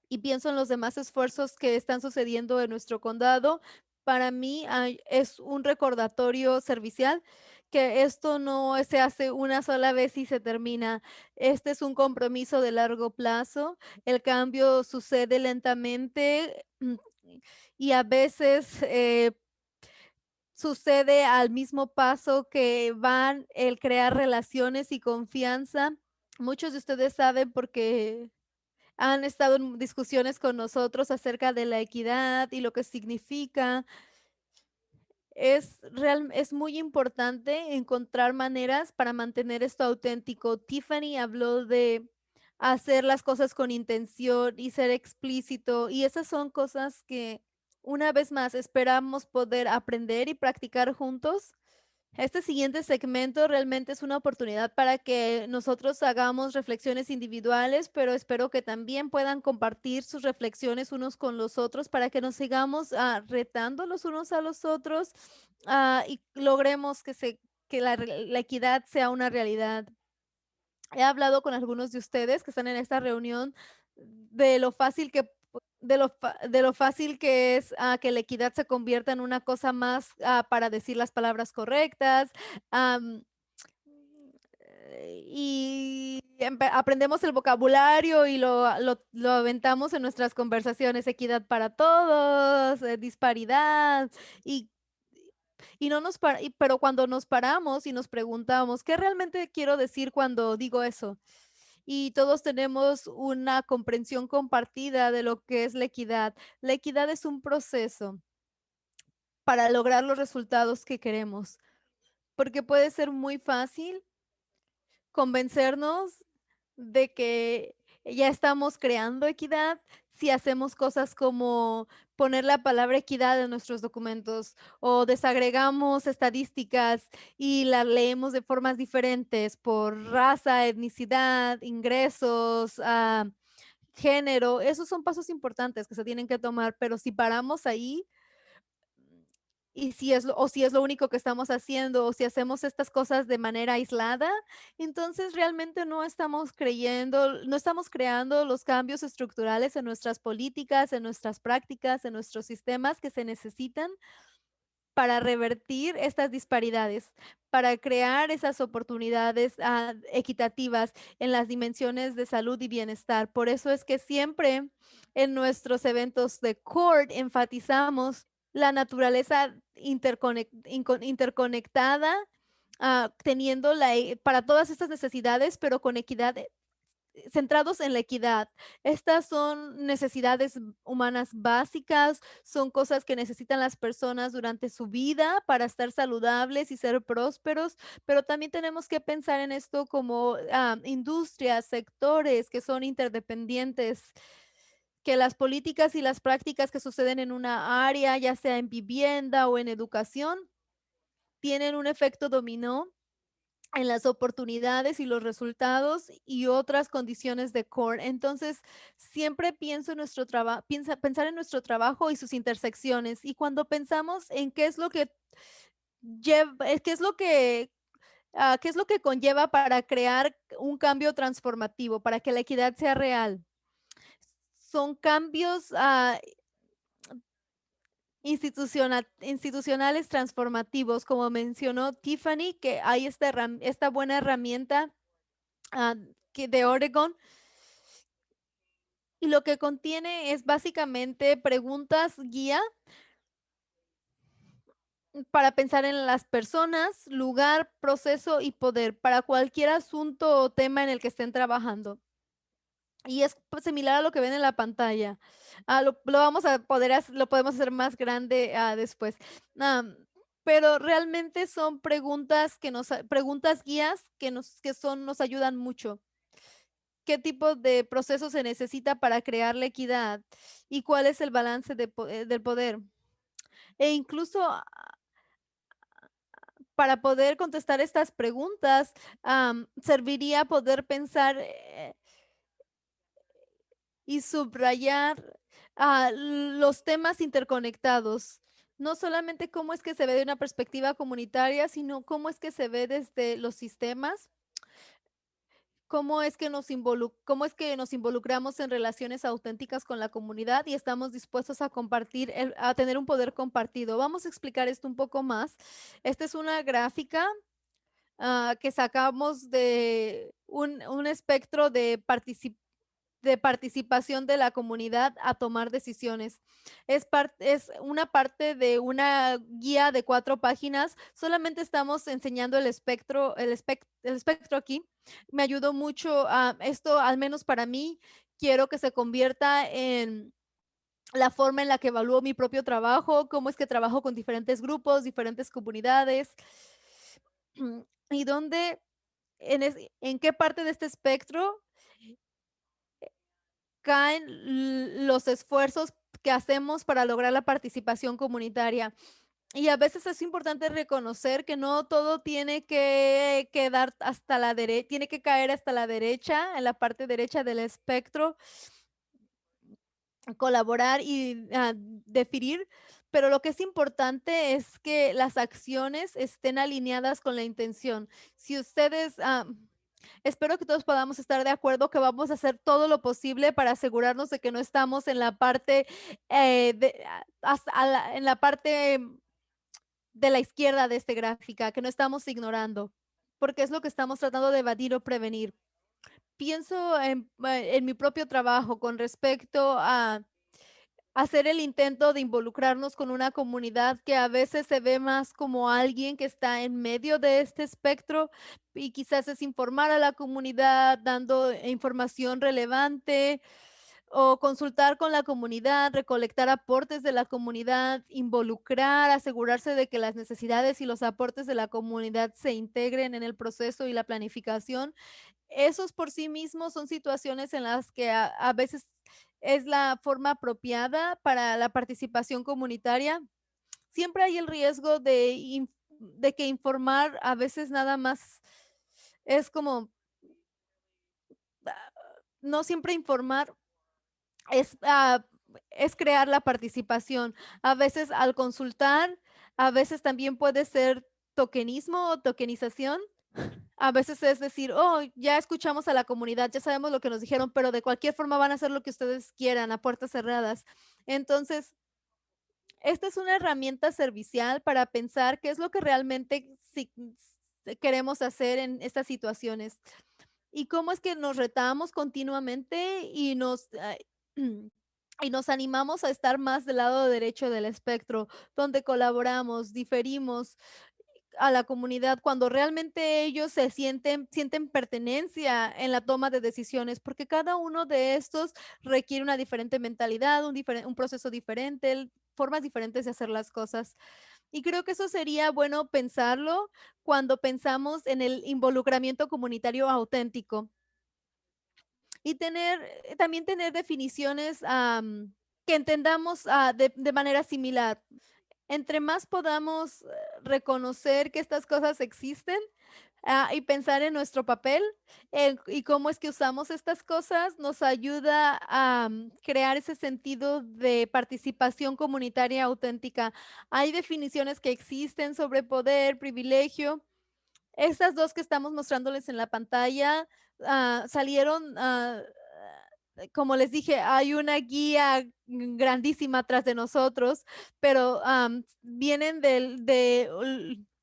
S1: y pienso en los demás esfuerzos que están sucediendo en nuestro condado, para mí hay es un recordatorio servicial que esto no se hace una sola vez y se termina. Este es un compromiso de largo plazo. El cambio sucede lentamente, mm, y a veces, eh sucede al mismo paso que van el crear relaciones y confianza. Muchos de ustedes saben porque han estado en discusiones con nosotros acerca de la equidad y lo que significa. Es real es muy importante encontrar maneras para mantener esto auténtico. Tiffany habló de hacer las cosas con intención y ser explícito, y esas son cosas que, una vez más, esperamos poder aprender y practicar juntos. Este siguiente segmento realmente es una oportunidad para que nosotros hagamos reflexiones individuales, pero espero que también puedan compartir sus reflexiones unos con los otros para que nos sigamos, ah, retando los unos a los otros, ah, y logremos que se que la la equidad sea una realidad. He hablado con algunos de ustedes que están en esta reunión de lo fácil que de lo de lo fácil que es, ah, que la equidad se convierta en una cosa más, ah, para decir las palabras correctas, y aprendemos el vocabulario y lo lo lo aventamos en nuestras conversaciones, equidad para todos, eh, disparidad, y y no nos para pero cuando nos paramos y nos preguntamos: "¿Qué realmente quiero decir cuando digo eso?". Y todos tenemos una comprensión compartida de lo que es la equidad. La equidad es un proceso para lograr los resultados que queremos, porque puede ser muy fácil convencernos de que ya estamos creando equidad si hacemos cosas como poner la palabra equidad en nuestros documentos o desagregamos estadísticas y las leemos de formas diferentes por raza, etnicidad, ingresos, ah, género. Esos son pasos importantes que se tienen que tomar, pero si paramos ahí y si es lo o si es lo único que estamos haciendo, o si hacemos estas cosas de manera aislada, entonces realmente no estamos creyendo no estamos creando los cambios estructurales en nuestras políticas, en nuestras prácticas, en nuestros sistemas que se necesitan para revertir estas disparidades, para crear esas oportunidades ah, equitativas en las dimensiones de salud y bienestar. Por eso es que siempre en nuestros eventos de CORD enfatizamos la naturaleza interconectada, ah, teniendo la, e, para todas estas necesidades, pero con equidad centrados en la equidad. Estas son necesidades humanas básicas, son cosas que necesitan las personas durante su vida para estar saludables y ser prósperos, pero también tenemos que pensar en esto como ah, industrias, sectores que son interdependientes que las políticas y las prácticas que suceden en una área, ya sea en vivienda o en educación, tienen un efecto dominó en las oportunidades y los resultados y otras condiciones de core. Entonces, siempre pienso en nuestro trabajo, pensar en nuestro trabajo y sus intersecciones. Y cuando pensamos en qué es lo que lleva, eh, qué es lo que ah, qué es lo que conlleva para crear un cambio transformativo, para que la equidad sea real. Son cambios uh, institucionales transformativos, como mencionó Tiffany, que hay esta, esta buena herramienta ah, de Oregon. Y lo que contiene es básicamente preguntas guía para pensar en las personas, lugar, proceso y poder para cualquier asunto o tema en el que estén trabajando. Y es similar a lo que ven en la pantalla. Ah, lo, vamos a poder, lo podemos hacer más grande ah, después. pero realmente son preguntas que nos, preguntas guías que nos, que son, nos ayudan mucho. ¿Qué tipo de proceso se necesita para crear la equidad? ¿Y cuál es el balance de, eh, del poder? E incluso ah, para poder contestar estas preguntas, serviría poder pensar eh, y subrayar ah, los temas interconectados. No solamente cómo es que se ve de una perspectiva comunitaria, sino cómo es que se ve desde los sistemas, cómo es que nos, cómo es que nos involucramos en relaciones auténticas con la comunidad y estamos dispuestos a compartir, a tener un poder compartido. Vamos a explicar esto un poco más. Esta es una gráfica ah, que sacamos de un, un espectro de participación de participación de la comunidad a tomar decisiones. Es, es una parte de una guía de cuatro páginas. Solamente estamos enseñando el espectro, el, el espectro aquí. Me ayudó mucho a esto, al menos para mí. Quiero que se convierta en la forma en la que evalúo mi propio trabajo, cómo es que trabajo con diferentes grupos, diferentes comunidades y dónde, en, en qué parte de este espectro caen los esfuerzos que hacemos para lograr la participación comunitaria. Y a veces es importante reconocer que no todo tiene que quedar hasta la derecha, tiene que caer hasta la derecha, en la parte derecha del espectro, colaborar y ah, definir, pero lo que es importante es que las acciones estén alineadas con la intención. Si ustedes... Ah, Espero que todos podamos estar de acuerdo que vamos a hacer todo lo posible para asegurarnos de que no estamos en la parte eh, de, en la parte de la izquierda de esta gráfica, que no estamos ignorando, porque es lo que estamos tratando de evadir o prevenir. Pienso en, eh, en mi propio trabajo con respecto a hacer el intento de involucrarnos con una comunidad que a veces se ve más como alguien que está en medio de este espectro y quizás es informar a la comunidad dando información relevante o consultar con la comunidad, recolectar aportes de la comunidad, involucrar, asegurarse de que las necesidades y los aportes de la comunidad se integren en el proceso y la planificación. Esos por sí mismos son situaciones en las que a, veces es la forma apropiada para la participación comunitaria. Siempre hay el riesgo de, que informar a veces nada más es como, no siempre informar es, ah, es crear la participación. A veces al consultar, a veces también puede ser tokenismo o tokenización a veces es decir, oh, ya escuchamos a la comunidad, ya sabemos lo que nos dijeron, pero de cualquier forma van a hacer lo que ustedes quieran a puertas cerradas. Entonces, Esta es una herramienta servicial para pensar qué es lo que realmente queremos hacer en estas situaciones y cómo es que nos retamos continuamente y nos, ah, y nos animamos a estar más del lado derecho del espectro, donde colaboramos, diferimos a la comunidad cuando realmente ellos se sienten sienten pertenencia en la toma de decisiones, porque cada uno de estos requiere una diferente mentalidad, un diferen un proceso diferente, formas diferentes de hacer las cosas. Y creo que eso sería bueno pensarlo cuando pensamos en el involucramiento comunitario auténtico. Y tener eh, también tener definiciones, que entendamos, ah, de manera similar. Entre más podamos, eh, reconocer que estas cosas existen, ah, y pensar en nuestro papel, y cómo es que usamos estas cosas, nos ayuda a, mm, crear ese sentido de participación comunitaria auténtica. Hay definiciones que existen sobre poder, privilegio. Estas 2 que estamos mostrándoles en la pantalla, ah, salieron, ah, como les dije, hay una guía grandísima atrás de nosotros, pero, vienen del de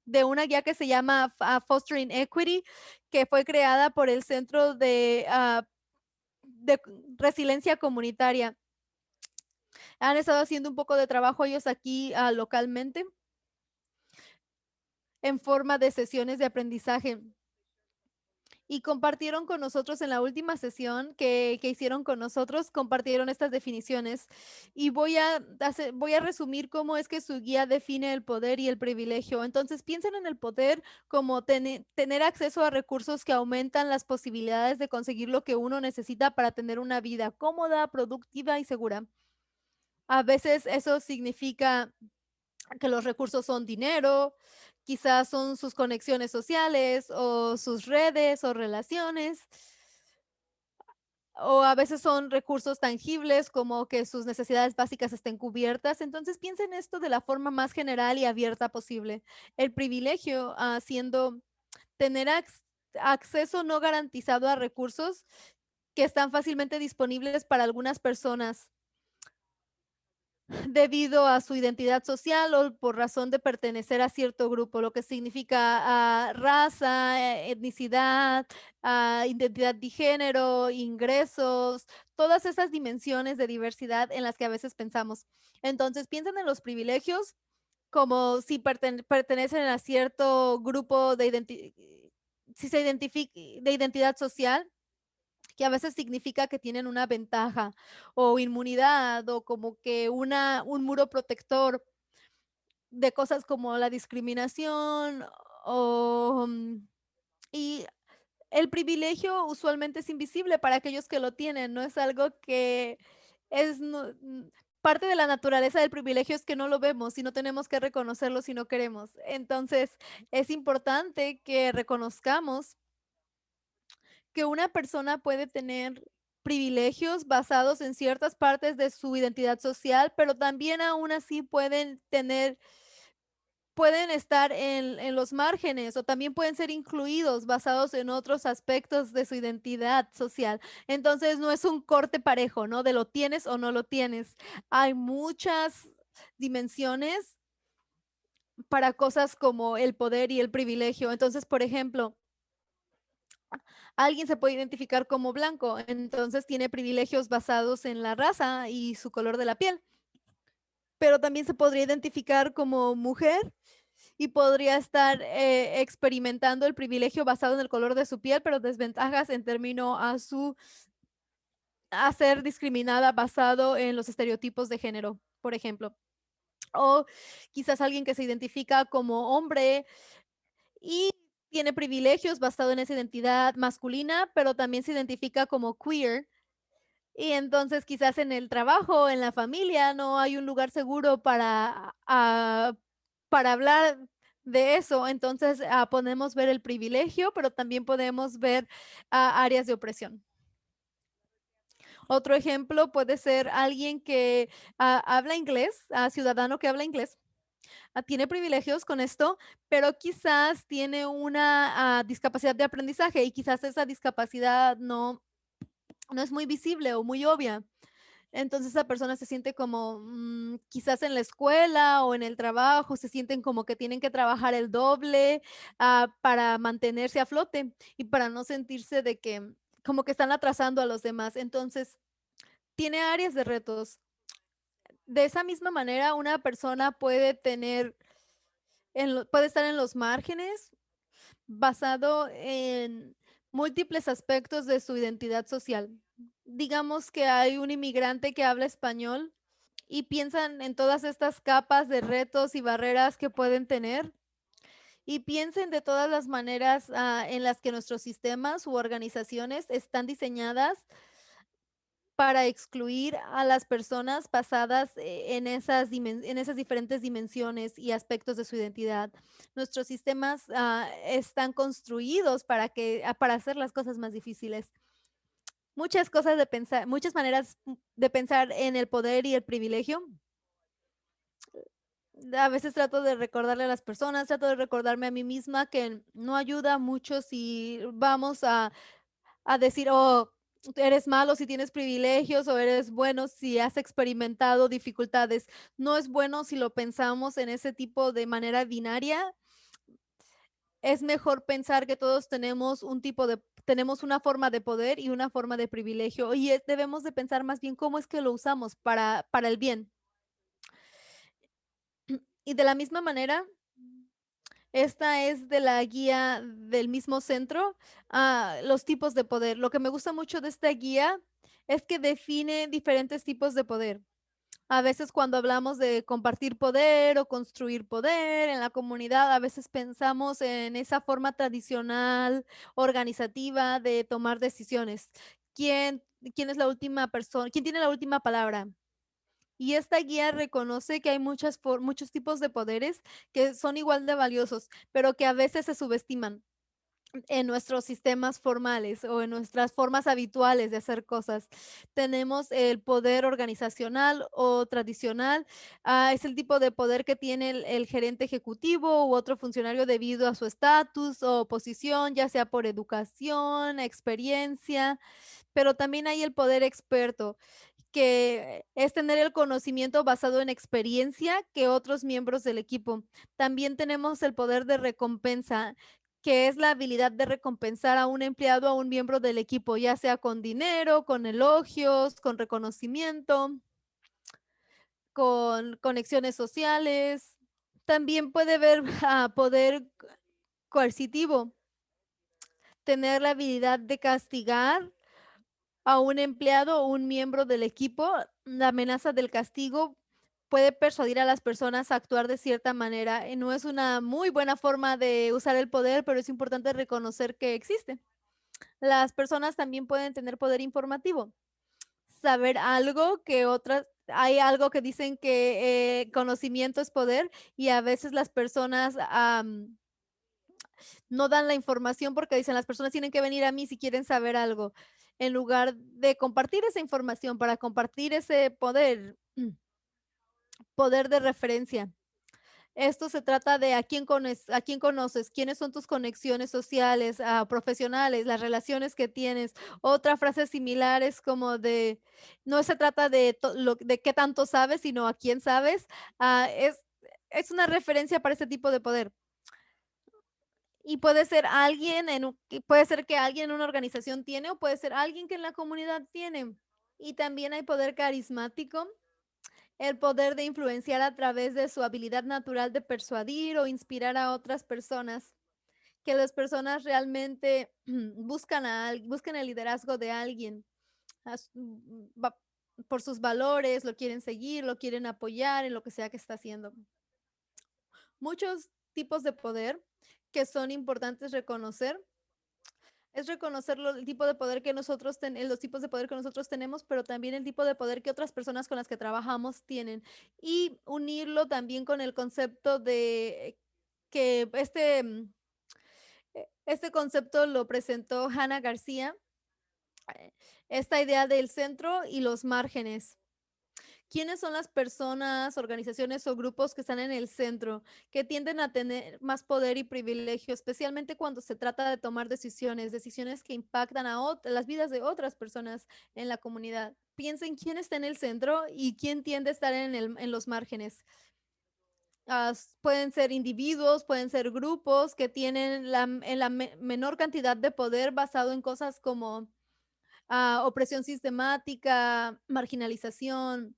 S1: de una guía que se llama, Fostering Equity, que fue creada por el Centro de, ah, de Resiliencia Comunitaria. Han estado haciendo un poco de trabajo ellos aquí, ah, localmente en forma de sesiones de aprendizaje. Y compartieron con nosotros en la última sesión que que hicieron con nosotros, compartieron estas definiciones, y voy a voy a resumir cómo es que su guía define el poder y el privilegio. Entonces, piensen en el poder como tene tener acceso a recursos que aumentan las posibilidades de conseguir lo que uno necesita para tener una vida cómoda, productiva y segura. A veces eso significa que los recursos son dinero, quizás son sus conexiones sociales, o sus redes, o relaciones. O a veces son recursos tangibles, como que sus necesidades básicas estén cubiertas. Entonces, piensa en esto de la forma más general y abierta posible. El privilegio, ah, siendo tener acc acceso no garantizado a recursos que están fácilmente disponibles para algunas personas debido a su identidad social, o por razón de pertenecer a cierto grupo, lo que significa, ah, raza, e etnicidad, ah, identidad de género, ingresos, todas esas dimensiones de diversidad en las que a veces pensamos. Entonces, piensen en los privilegios como si perten pertenecen a cierto grupo de identi si se de identidad social que a veces significa que tienen una ventaja, o inmunidad, o como que una un muro protector de cosas como la discriminación, o, mm, y el privilegio usualmente es invisible para aquellos que lo tienen, no es algo que es mm, parte de la naturaleza del privilegio es que no lo vemos, y no tenemos que reconocerlo si no queremos. Entonces, es importante que reconozcamos que una persona puede tener privilegios basados en ciertas partes de su identidad social, pero también aún así pueden tener pueden estar en en los márgenes, o también pueden ser incluidos basados en otros aspectos de su identidad social. Entonces, no es un corte parejo, ¿no? De lo tienes o no lo tienes. Hay muchas dimensiones para cosas como el poder y el privilegio. Entonces, por ejemplo alguien se puede identificar como blanco, entonces tiene privilegios basados en la raza y su color de la piel. Pero también se podría identificar como mujer y podría estar, eh, experimentando el privilegio basado en el color de su piel, pero desventajas en término a su a ser discriminada basado en los estereotipos de género, por ejemplo. O quizás alguien que se identifica como hombre y tiene privilegios basado en esa identidad masculina, pero también se identifica como queer. Y entonces, quizás en el trabajo, en la familia, no hay un lugar seguro para, ah, para hablar de eso. Entonces, ah, podemos ver el privilegio, pero también podemos ver, ah, áreas de opresión. Otro ejemplo puede ser alguien que, ha habla inglés, ciudadano que habla inglés, tiene privilegios con esto, pero quizás tiene una, ah, discapacidad de aprendizaje, y quizás esa discapacidad no no es muy visible o muy obvia. Entonces esa persona se siente como, mm, quizás en la escuela o en el trabajo, se sienten como que tienen que trabajar el doble, ah, para mantenerse a flote y para no sentirse de que como que están atrasando a los demás. Entonces, tiene áreas de retos. De esa misma manera, una persona puede tener puede estar en los márgenes, basado en múltiples aspectos de su identidad social. Digamos que hay un inmigrante que habla español y piensan en todas estas capas de retos y barreras que pueden tener. Y piensen de todas las maneras, ah, en las que nuestros sistemas u organizaciones están diseñadas para excluir a las personas basadas e en esas en esas diferentes dimensiones y aspectos de su identidad. Nuestros sistemas, ah, están construidos para que ah, para hacer las cosas más difíciles. Muchas cosas de pensar muchas maneras, de pensar en el poder y el privilegio. A veces trato de recordarle a las personas, trato de recordarme a mí misma que no ayuda mucho si vamos a a decir: "Oh, eres malo si tienes privilegios o eres bueno si has experimentado dificultades". No es bueno si lo pensamos en ese tipo de manera binaria. Es mejor pensar que todos tenemos un tipo de tenemos una forma de poder y una forma de privilegio, y, debemos de pensar más bien cómo es que lo usamos para para el bien. Y de la misma manera esta es de la guía del mismo centro, ah, los tipos de poder. Lo que me gusta mucho de esta guía es que define diferentes tipos de poder. A veces cuando hablamos de compartir poder o construir poder en la comunidad, a veces pensamos en esa forma tradicional, organizativa de tomar decisiones. ¿Quién quién es la última perso quién tiene la última palabra? Y esta guía reconoce que hay muchas muchos tipos de poderes que son igual de valiosos, pero que a veces se subestiman en nuestros sistemas formales o en nuestras formas habituales de hacer cosas. Tenemos el poder organizacional o tradicional, ah, es el tipo de poder que tiene el gerente ejecutivo u otro funcionario debido a su estatus o posición, ya sea por educación, experiencia, pero también hay el poder experto, que es tener el conocimiento basado en experiencia que otros miembros del equipo. También tenemos el poder de recompensa, que es la habilidad de recompensar a un empleado, a un miembro del equipo, ya sea con dinero, con elogios, con reconocimiento con conexiones sociales. También puede haber, ah, poder coercitivo. Tener la habilidad de castigar a un empleado o un miembro del equipo. La amenaza del castigo puede persuadir a las personas a actuar de cierta manera, y no es una muy buena forma de usar el poder, pero es importante reconocer que existe. Las personas también pueden tener poder informativo, saber algo que otras hay algo que dicen que, eh, conocimiento es poder, y a veces las personas, am no dan la información porque dicen: "Las personas tienen que venir a mí si quieren saber algo", en lugar de compartir esa información para compartir ese poder poder de referencia. Esto se trata de a quién cones a quién conoces, quiénes son tus conexiones sociales, ah, profesionales, las relaciones que tienes. Otra frase similar es como de no se trata de lo de qué tanto sabes, sino a quién sabes. Ah, es es una referencia para este tipo de poder. Y puede ser alguien en puede ser que alguien en una organización tiene, o puede ser alguien que en la comunidad tiene. Y también hay poder carismático, el poder de influenciar a través de su habilidad natural de persuadir o inspirar a otras personas, que las personas realmente buscan a buscan el liderazgo de alguien, mm, por sus valores, lo quieren seguir, lo quieren apoyar en lo que sea que está haciendo. Muchos tipos de poder que son importantes reconocer es reconocer el tipo de poder que nosotros ten los tipos de poder que nosotros tenemos, pero también el tipo de poder que otras personas con las que trabajamos tienen. Y unirlo también con el concepto de que este, mm, e este concepto lo presentó Hannah García, eh, esta idea del centro y los márgenes, ¿Quiénes son las personas, organizaciones o grupos que están en el centro, que tienden a tener más poder y privilegio, especialmente cuando se trata de tomar decisiones, decisiones que impactan a las vidas de otras personas en la comunidad? Piensen quién está en el centro y quién tiende a estar en, en los márgenes. Uh, pueden ser individuos, pueden ser grupos que tienen la, en la me menor cantidad de poder basado en cosas como uh, opresión sistemática, marginalización,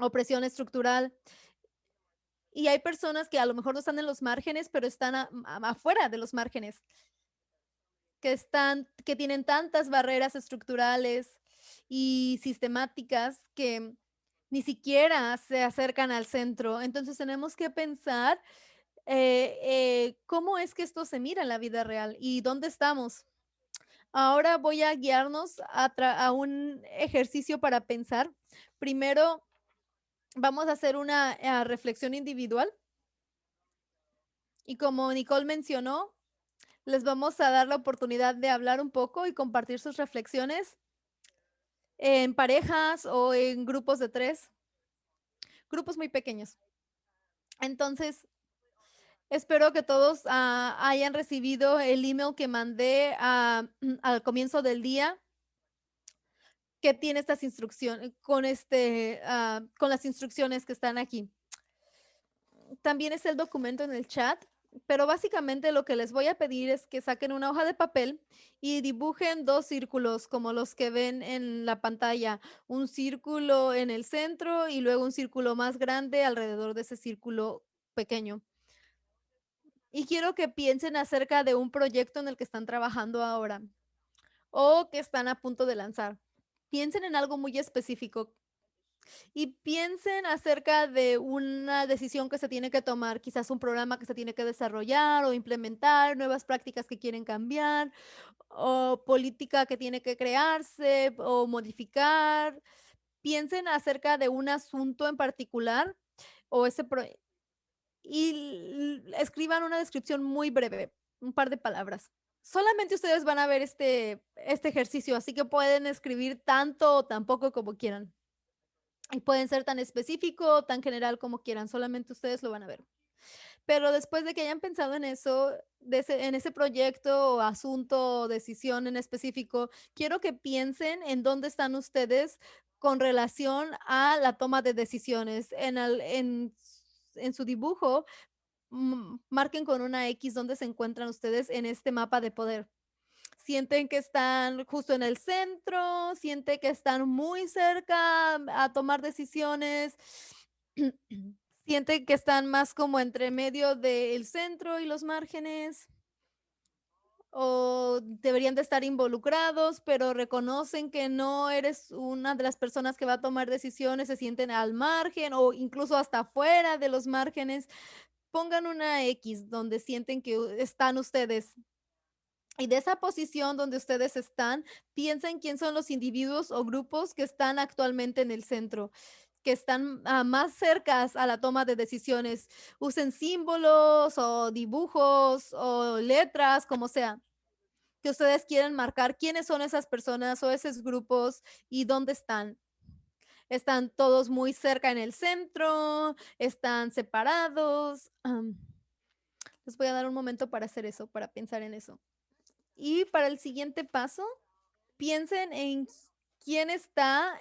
S1: opresión estructural. Y hay personas que a lo mejor no están en los márgenes, pero están a, afuera de los márgenes, que, están, que tienen tantas barreras estructurales y sistemáticas que ni siquiera se acercan al centro. Entonces tenemos que pensar eh, eh, cómo es que esto se mira en la vida real y dónde estamos. Ahora voy a guiarnos a un ejercicio para pensar. Primero, vamos a hacer una eh, reflexión individual. Y como Nicole mencionó, les vamos a dar la oportunidad de hablar un poco y compartir sus reflexiones en parejas o en grupos de tres, grupos muy pequeños. Entonces, espero que todos uh, hayan recibido el email que mandé uh, al comienzo del día que tiene estas instrucciones con este uh, con las instrucciones que están aquí. También es el documento en el chat pero básicamente lo que les voy a pedir es que saquen una hoja de papel y dibujen dos círculos como los que ven en la pantalla, un círculo en el centro y luego un círculo más grande alrededor de ese círculo pequeño. Y quiero que piensen acerca de un proyecto en el que están trabajando ahora o que están a punto de lanzar. Piensen en algo muy específico y piensen acerca de una decisión que se tiene que tomar, quizás un programa que se tiene que desarrollar o implementar, nuevas prácticas que quieren cambiar, o política que tiene que crearse o modificar. Piensen acerca de un asunto en particular o ese y escriban una descripción muy breve, un par de palabras. Solamente ustedes van a ver este, este ejercicio, así que pueden escribir tanto o tan poco como quieran. Y pueden ser tan específico tan general como quieran, solamente ustedes lo van a ver. Pero después de que hayan pensado en eso, en ese proyecto o asunto o decisión en específico, quiero que piensen en dónde están ustedes con relación a la toma de decisiones. En, en, en su dibujo, marquen con una X dónde se encuentran ustedes en este mapa de poder sienten que están justo en el centro, sienten que están muy cerca a tomar decisiones, sienten que están más como entre medio del centro y los márgenes o deberían de estar involucrados, pero reconocen que no eres una de las personas que va a tomar decisiones, se sienten al margen o incluso hasta fuera de los márgenes. Pongan una X donde sienten que están ustedes y de esa posición donde ustedes están, piensen quién son los individuos o grupos que están actualmente en el centro que están más cercas a la toma de decisiones. Usen símbolos o dibujos o letras, como sea, que ustedes quieren marcar quiénes son esas personas o esos grupos y dónde están. Están todos muy cerca en el centro, están separados. Les voy a dar un momento para hacer eso, para pensar en eso. Y para el siguiente paso, piensen en quién está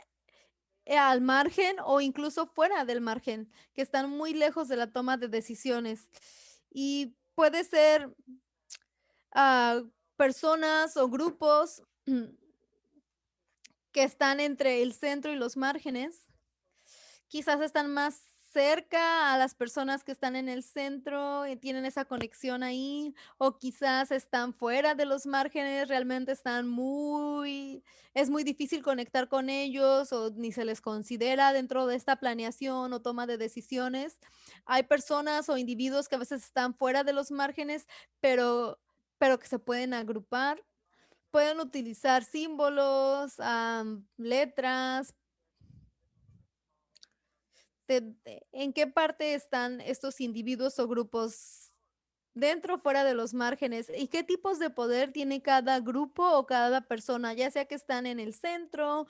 S1: eh, al margen o incluso fuera del margen, que están muy lejos de la toma de decisiones. Y puede ser uh, personas o grupos que están entre el centro y los márgenes. Quizás están más cerca a las personas que están en el centro y tienen esa conexión ahí, o quizás están fuera de los márgenes, realmente están muy, es muy difícil conectar con ellos o ni se les considera dentro de esta planeación o toma de decisiones. Hay personas o individuos que a veces están fuera de los márgenes, pero, pero que se pueden agrupar. Pueden utilizar símbolos, letras, en qué parte están estos individuos o grupos dentro o fuera de los márgenes y qué tipos de poder tiene cada grupo o cada persona, ya sea que están en el centro,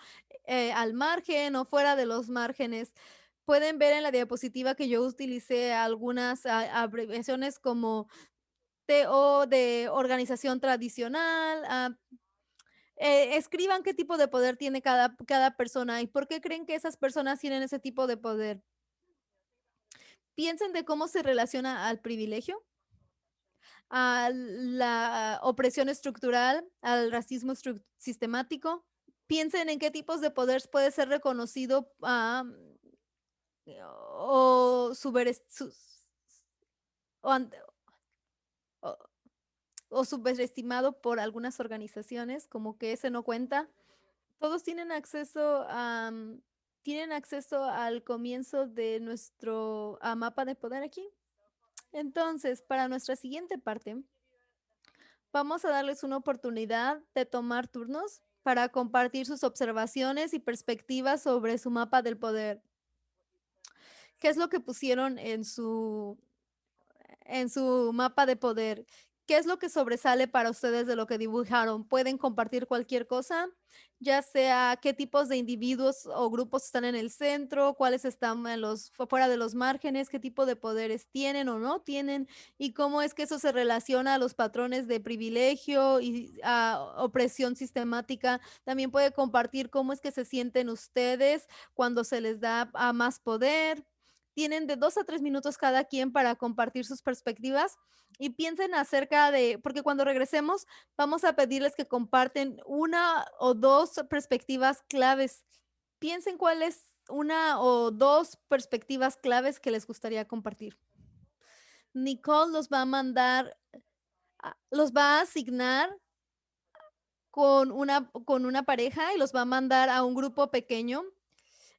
S1: eh, al margen o fuera de los márgenes. Pueden ver en la diapositiva que yo utilicé algunas a- abreviaciones como TO de organización tradicional. ah, eh, escriban qué tipo de poder tiene cada, cada persona y por qué creen que esas personas tienen ese tipo de poder. Piensen de cómo se relaciona al privilegio a la opresión estructural, al racismo sistemático. Piensen en qué tipos de poder puede ser reconocido ah, o, o, o- o subestimado por algunas organizaciones, como que ese no cuenta. Todos tienen acceso tienen acceso al comienzo de nuestro ah, mapa de poder aquí. Entonces, para nuestra siguiente parte, Vamos a darles una oportunidad de tomar turnos para compartir sus observaciones y perspectivas sobre su mapa del poder. ¿Qué es lo que pusieron en su en su mapa de poder. ¿Qué es lo que sobresale para ustedes de lo que dibujaron? ¿Pueden compartir cualquier cosa? Ya sea qué tipos de individuos o grupos están en el centro, cuáles están en los, fuera de los márgenes, qué tipo de poderes tienen o no tienen, y cómo es que eso se relaciona a los patrones de privilegio y a opresión sistemática. También puede compartir cómo es que se sienten ustedes cuando se les da más poder, tienen de dos a tres minutos cada quien para compartir sus perspectivas y piensen acerca de, porque cuando regresemos vamos a pedirles que comparten una o dos perspectivas claves. Piensen cuál es una o dos perspectivas claves que les gustaría compartir. Nicole los va a mandar, a- los va a asignar con una, con una pareja y los va a mandar a un grupo pequeño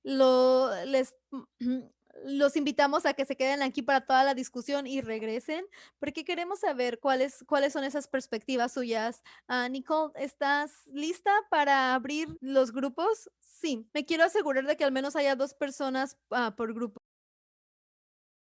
S1: lo, les, los invitamos a que se queden aquí para toda la discusión y regresen, porque queremos saber cuáles, cuáles son esas perspectivas suyas. Ah, Nicole, ¿estás lista para abrir los grupos? Sí, me quiero asegurar de que al menos haya dos personas ah, por grupo.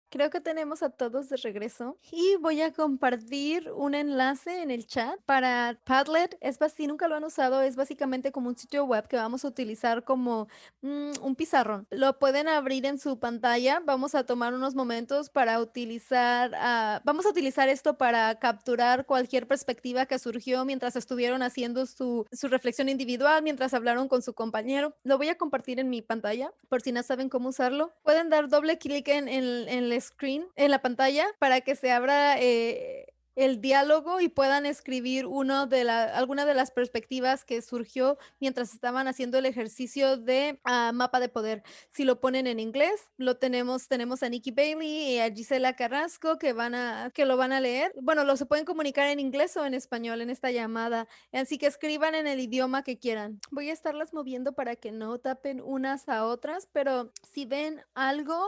S1: Creo que tenemos a todos de regreso y voy a compartir un enlace en el chat para Padlet. Es si nunca lo han usado, es básicamente como un sitio web que vamos a utilizar como mm, un pizarrón. Lo pueden abrir en su pantalla. Vamos a tomar unos momentos para utilizar, ah, vamos a utilizar esto para capturar cualquier perspectiva que surgió mientras estuvieron haciendo su, su reflexión individual, mientras hablaron con su compañero. Lo voy a compartir en mi pantalla por si no saben cómo usarlo. Pueden dar doble clic en, en, en el screen, en la pantalla, para que se abra eh, el diálogo y puedan escribir uno de la, alguna de las perspectivas que surgió mientras estaban haciendo el ejercicio de uh, mapa de poder. Si lo ponen en inglés, lo tenemos, tenemos a Nikki Bailey y a Gisela Carrasco que van a, que lo van a leer. Bueno, lo se pueden comunicar en inglés o en español en esta llamada. Así que escriban en el idioma que quieran. Voy a estarlas moviendo para que no tapen unas a otras, pero si ven algo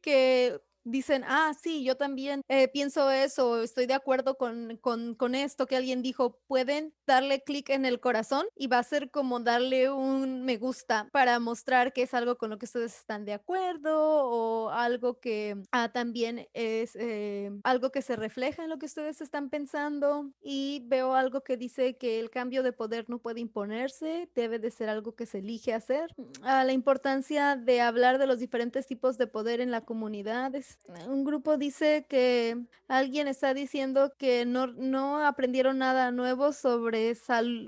S1: que dicen, ah, sí, yo también eh, pienso eso, estoy de acuerdo con, con, con esto que alguien dijo, pueden darle clic en el corazón y va a ser como darle un me gusta para mostrar que es algo con lo que ustedes están de acuerdo o algo que ah, también es eh, algo que se refleja en lo que ustedes están pensando y veo algo que dice que el cambio de poder no puede imponerse, debe de ser algo que se elige hacer. Ah, la importancia de hablar de los diferentes tipos de poder en la comunidad es un grupo dice que alguien está diciendo que no, no aprendieron nada nuevo sobre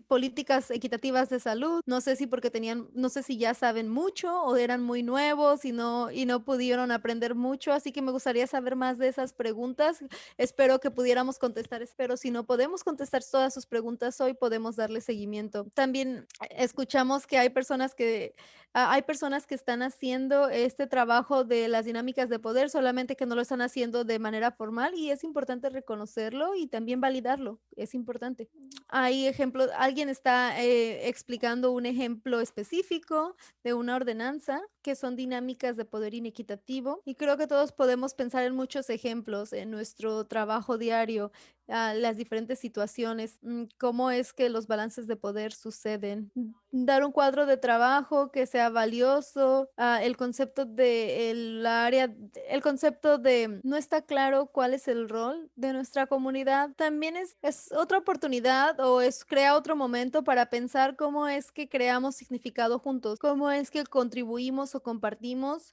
S1: políticas equitativas de salud. No sé si porque tenían, no sé si ya saben mucho o eran muy nuevos y no, y no pudieron aprender mucho. Así que me gustaría saber más de esas preguntas. Espero que pudiéramos contestar, espero si no podemos contestar todas sus preguntas hoy, podemos darle seguimiento. También escuchamos que hay personas que hay personas que están haciendo este trabajo de las dinámicas de poder, solamente que no lo están haciendo de manera formal y es importante reconocerlo y también validarlo, es importante. Hay ejemplos, alguien está eh, explicando un ejemplo específico de una ordenanza que son dinámicas de poder inequitativo y creo que todos podemos pensar en muchos ejemplos en nuestro trabajo diario ah, las diferentes situaciones, mm, cómo es que los balances de poder suceden. Dar un cuadro de trabajo que sea valioso, ah, el concepto de el área, el concepto de no está claro cuál es el rol de nuestra comunidad, también es, es otra oportunidad o es crea otro momento para pensar cómo es que creamos significado juntos, cómo es que contribuimos compartimos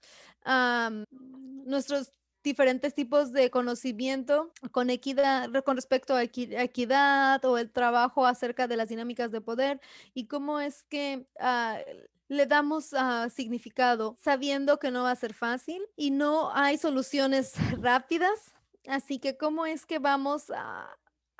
S1: nuestros diferentes tipos de conocimiento con equidad, con respecto a equidad o el trabajo acerca de las dinámicas de poder y cómo es que ah, le damos ah, significado sabiendo que no va a ser fácil y no hay soluciones rápidas. Así que cómo es que vamos a,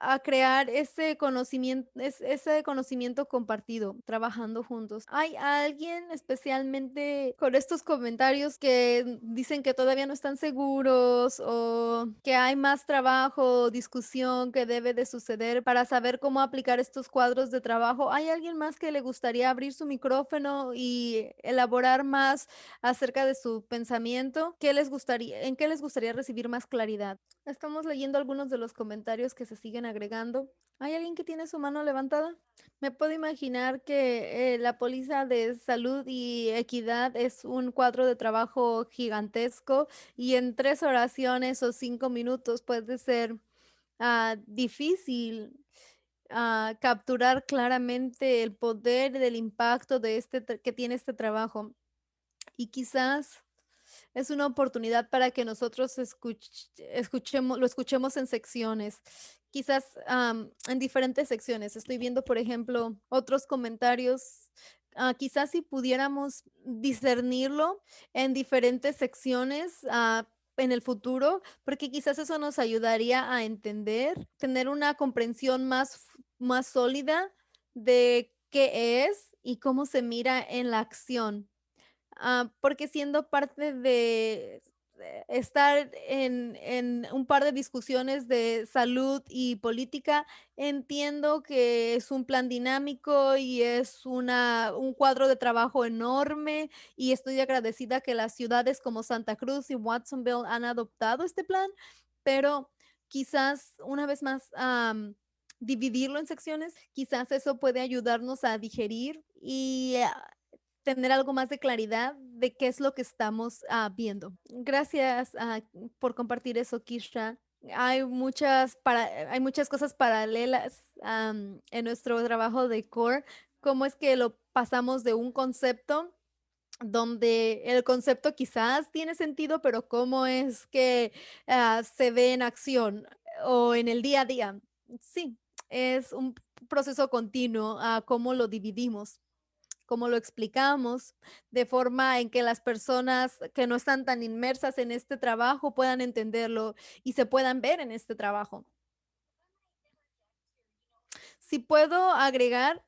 S1: a crear ese conocimiento, es- ese conocimiento compartido, trabajando juntos. ¿Hay alguien especialmente con estos comentarios que dicen que todavía no están seguros o que hay más trabajo discusión que debe de suceder para saber cómo aplicar estos cuadros de trabajo? ¿Hay alguien más que le gustaría abrir su micrófono y elaborar más acerca de su pensamiento? ¿Qué les gustaría, en qué les gustaría recibir más claridad? Estamos leyendo algunos de los comentarios que se siguen agregando. ¿Hay alguien que tiene su mano levantada? Me puedo imaginar que eh, la póliza de salud y equidad es un cuadro de trabajo gigantesco y en tres oraciones o cinco minutos puede ser ah, difícil ah, capturar claramente el poder del impacto de este que tiene este trabajo. Y quizás es una oportunidad para que nosotros escuch- escuchemos, lo escuchemos en secciones, quizás en diferentes secciones. Estoy viendo, por ejemplo, otros comentarios. ah, quizás si pudiéramos discernirlo en diferentes secciones ah, en el futuro, porque quizás eso nos ayudaría a entender, tener una comprensión más, más sólida de qué es y cómo se mira en la acción. Ah, porque siendo parte de estar en en un par de discusiones de salud y política, entiendo que es un plan dinámico y es una un cuadro de trabajo enorme, y estoy agradecida que las ciudades como Santa Cruz y Watsonville han adoptado este plan, pero quizás una vez más, am, dividirlo en secciones, quizás eso puede ayudarnos a digerir y tener algo más de claridad de qué es lo que estamos ah, viendo. Gracias ah, por compartir eso, Kisha. Hay muchas, para, hay muchas cosas paralelas en nuestro trabajo de core. ¿Cómo es que lo pasamos de un concepto donde el concepto quizás tiene sentido, pero cómo es que ah, se ve en acción o en el día a día? Sí, es un proceso continuo cómo lo dividimos cómo lo explicamos, de forma en que las personas que no están tan inmersas en este trabajo puedan entenderlo y se puedan ver en este trabajo. Si puedo agregar,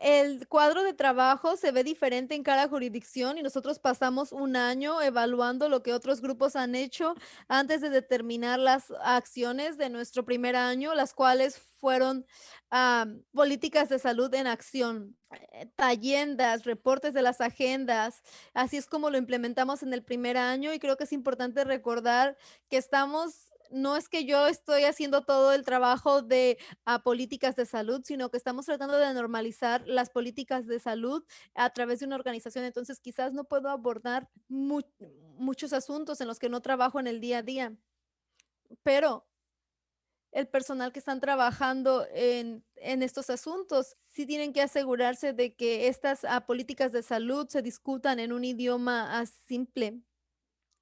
S1: el cuadro de trabajo se ve diferente en cada jurisdicción y nosotros pasamos un año evaluando lo que otros grupos han hecho antes de determinar las acciones de nuestro primer año, las cuales fueron am, políticas de salud en acción, eh, tallendas, reportes de las agendas. Así es como lo implementamos en el primer año y creo que es importante recordar que estamos... No es que yo estoy haciendo todo el trabajo de a políticas de salud, sino que estamos tratando de normalizar las políticas de salud a través de una organización. Entonces, quizás no puedo abordar mu- muchos asuntos en los que no trabajo en el día a día, pero el personal que están trabajando en, estos asuntos sí tienen que asegurarse de que estas ah, políticas de salud se discutan en un idioma ah, simple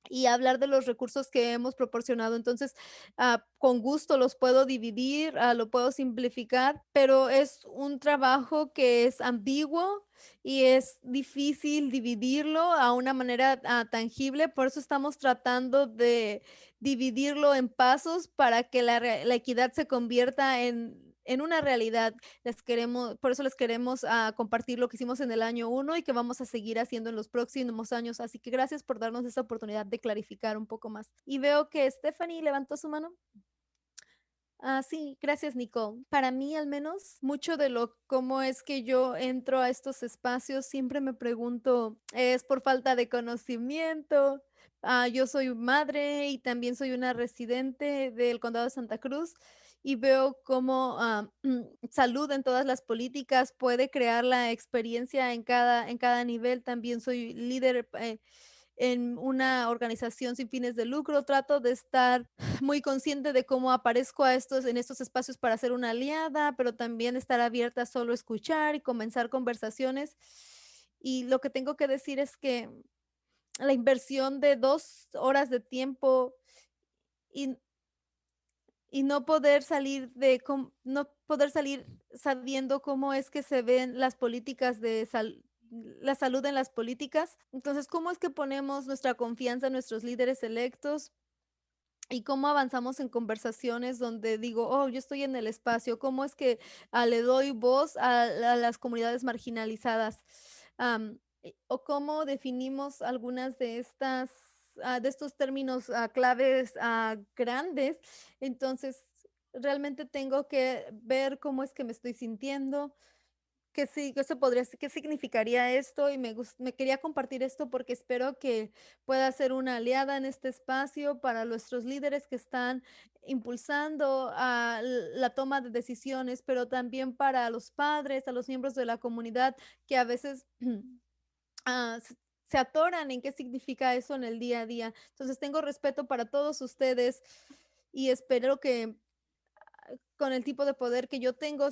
S1: y hablar de los recursos que hemos proporcionado. Entonces, ah, con gusto los puedo dividir, ah, lo puedo simplificar, pero es un trabajo que es ambiguo y es difícil dividirlo a una manera ah, tangible. Por eso estamos tratando de dividirlo en pasos para que la equidad se convierta en en una realidad les queremos, por eso les queremos ah, compartir lo que hicimos en el año uno y que vamos a seguir haciendo en los próximos años. Así que gracias por darnos esa oportunidad de clarificar un poco más. Y veo que Stephanie levantó su mano. Ah, sí, gracias, Nicole. Para mí, al menos, mucho de lo cómo es que yo entro a estos espacios, siempre me pregunto, ¿es por falta de conocimiento? Ah, yo soy madre y también soy una residente del condado de Santa Cruz y veo cómo ah, salud en todas las políticas puede crear la experiencia en cada, en cada nivel. También soy líder eh, en una organización sin fines de lucro. Trato de estar muy consciente de cómo aparezco a estos, en estos espacios para ser una aliada, pero también estar abierta a solo escuchar y comenzar conversaciones. Y lo que tengo que decir es que la inversión de dos horas de tiempo y, y no poder salir de no poder salir sabiendo cómo es que se ven las políticas de salud la salud en las políticas. Entonces, ¿cómo es que ponemos nuestra confianza en nuestros líderes electos? Y cómo avanzamos en conversaciones donde digo, oh, yo estoy en el espacio, cómo es que ah, le doy voz a, las comunidades marginalizadas. o cómo definimos algunas de estas, ah, de estos términos ah, claves grandes. Entonces, realmente tengo que ver cómo es que me estoy sintiendo, que sí, que podría ¿qué significaría esto? Y me me quería compartir esto porque espero que pueda ser una aliada en este espacio para nuestros líderes que están impulsando la toma de decisiones, pero también para los padres, a los miembros de la comunidad que a veces, ah, se atoran en qué significa eso en el día a día. Entonces, tengo respeto para todos ustedes y espero que con el tipo de poder que yo tengo,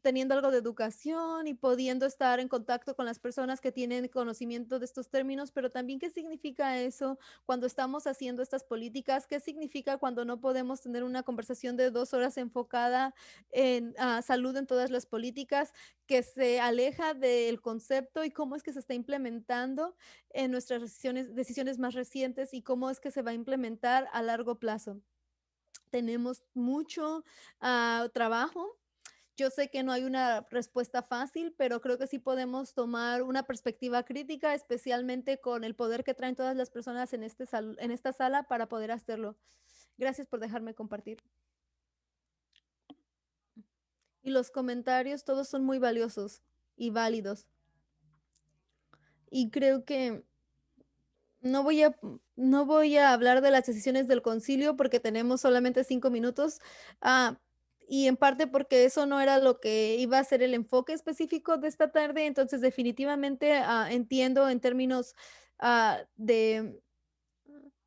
S1: teniendo algo de educación y pudiendo estar en contacto con las personas que tienen conocimiento de estos términos, pero también qué significa eso cuando estamos haciendo estas políticas, qué significa cuando no podemos tener una conversación de dos horas enfocada en salud en todas las políticas, que se aleja del concepto y cómo es que se está implementando en nuestras decisiones, decisiones más recientes y cómo es que se va a implementar a largo plazo tenemos mucho ah, trabajo. Yo sé que no hay una respuesta fácil, pero creo que sí podemos tomar una perspectiva crítica, especialmente con el poder que traen todas las personas en, este en esta sala para poder hacerlo. Gracias por dejarme compartir. Y los comentarios, todos son muy valiosos y válidos. Y creo que no voy a, no voy a hablar de las decisiones del concilio porque tenemos solamente cinco minutos. Ah, y en parte porque eso no era lo que iba a ser el enfoque específico de esta tarde. Entonces, definitivamente ah, entiendo en términos ah, de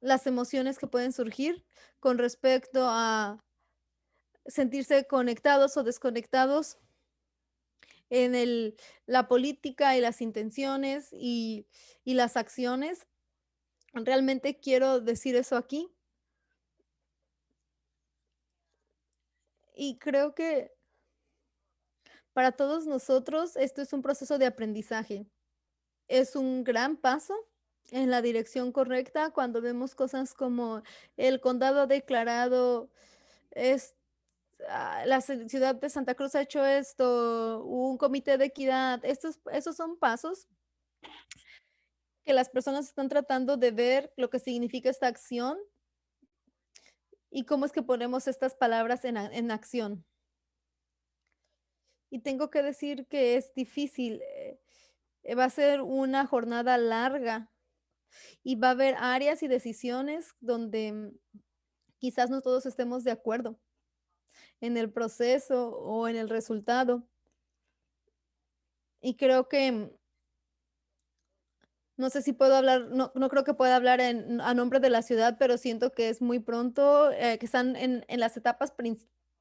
S1: las emociones que pueden surgir con respecto a sentirse conectados o desconectados en el, la política y las intenciones y, y las acciones Realmente quiero decir eso aquí. Y creo que para todos nosotros esto es un proceso de aprendizaje. Es un gran paso en la dirección correcta cuando vemos cosas como el condado ha declarado es ah, la ciudad de Santa Cruz ha hecho esto, un comité de equidad, estos, esos son pasos que las personas están tratando de ver lo que significa esta acción y cómo es que ponemos estas palabras en, en acción. Y tengo que decir que es difícil. Eh, va a ser una jornada larga y va a haber áreas y decisiones donde quizás no todos estemos de acuerdo en el proceso o en el resultado. Y creo que no sé si puedo hablar, no, no creo que pueda hablar en, a nombre de la ciudad, pero siento que es muy pronto, eh, que están en, en, las etapas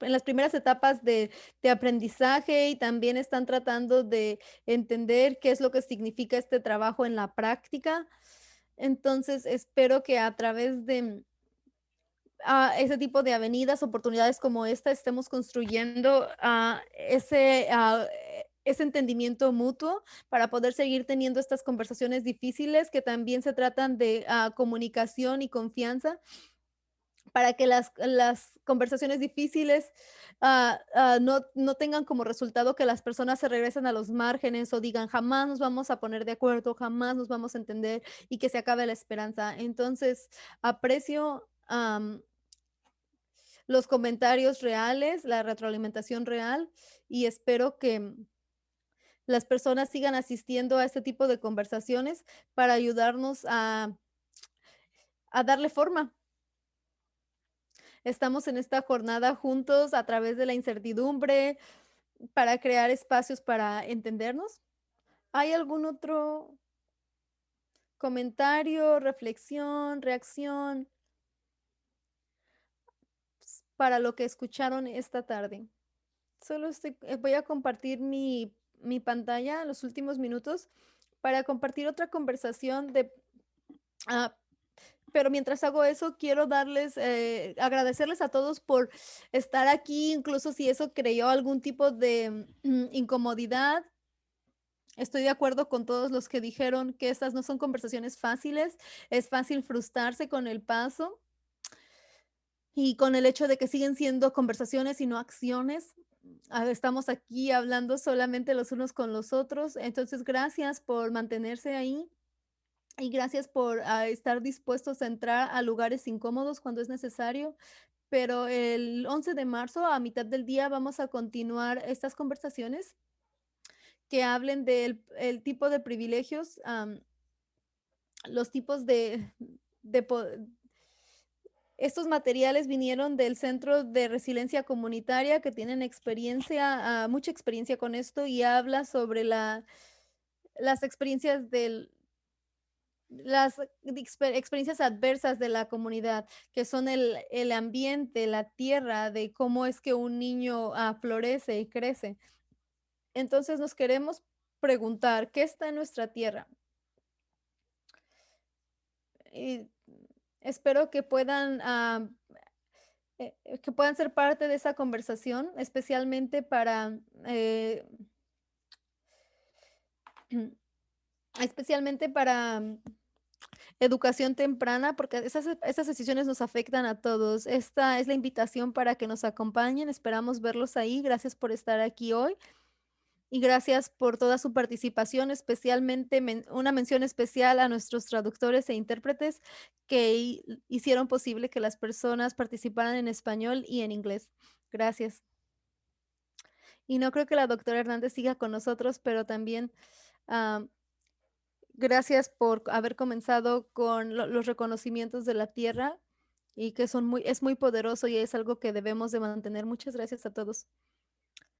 S1: en las primeras etapas de, de, aprendizaje y también están tratando de entender qué es lo que significa este trabajo en la práctica. Entonces, espero que a través de uh, ese tipo de avenidas, oportunidades como esta, estemos construyendo uh, ese, uh, ese entendimiento mutuo para poder seguir teniendo estas conversaciones difíciles que también se tratan de uh, comunicación y confianza para que las, las conversaciones difíciles uh, uh, no, no, tengan como resultado que las personas se regresen a los márgenes o digan jamás nos vamos a poner de acuerdo, jamás nos vamos a entender y que se acabe la esperanza. Entonces, aprecio los comentarios reales, la retroalimentación real y espero que las personas sigan asistiendo a este tipo de conversaciones para ayudarnos a, a darle forma. estamos en esta jornada juntos a través de la incertidumbre para crear espacios para entendernos. ¿Hay algún otro comentario, reflexión, reacción para lo que escucharon esta tarde? Solo estoy, eh, voy a compartir mi, mi pantalla los últimos minutos para compartir otra conversación de... ah, pero mientras hago eso, quiero darles, eh, agradecerles a todos por estar aquí, incluso si eso creó algún tipo de mm, incomodidad. Estoy de acuerdo con todos los que dijeron que estas no son conversaciones fáciles, es fácil frustrarse con el paso y con el hecho de que siguen siendo conversaciones y no acciones. Estamos aquí hablando solamente los unos con los otros, entonces gracias por mantenerse ahí y gracias por ah, estar dispuestos a entrar a lugares incómodos cuando es necesario. Pero el 11 de marzo, a mitad del día, vamos a continuar estas conversaciones que hablen del el tipo de privilegios, los tipos de, estos materiales vinieron del Centro de Resiliencia Comunitaria que tienen experiencia, ah, mucha experiencia con esto y habla sobre la, las experiencias del, experiencias adversas de la comunidad, que son el, el ambiente, la tierra, de cómo es que un niño ah, florece y crece. Entonces nos queremos preguntar, ¿qué está en nuestra tierra? Y espero que puedan, ah, eh, eh, que puedan ser parte de esa conversación, especialmente para, eh, especialmente para mm, educación temprana, porque esas, esas decisiones nos afectan a todos. Esta es la invitación para que nos acompañen. Esperamos verlos ahí. Gracias por estar aquí hoy. Y gracias por toda su participación, especialmente men- una mención especial a nuestros traductores e intérpretes que hi- hicieron posible que las personas participaran en español y en inglés. Gracias. Y no creo que la doctora Hernández siga con nosotros, pero también ah, gracias por haber comenzado con lo- los reconocimientos de la tierra y que son muy, es muy poderoso y es algo que debemos de mantener. Muchas gracias a todos.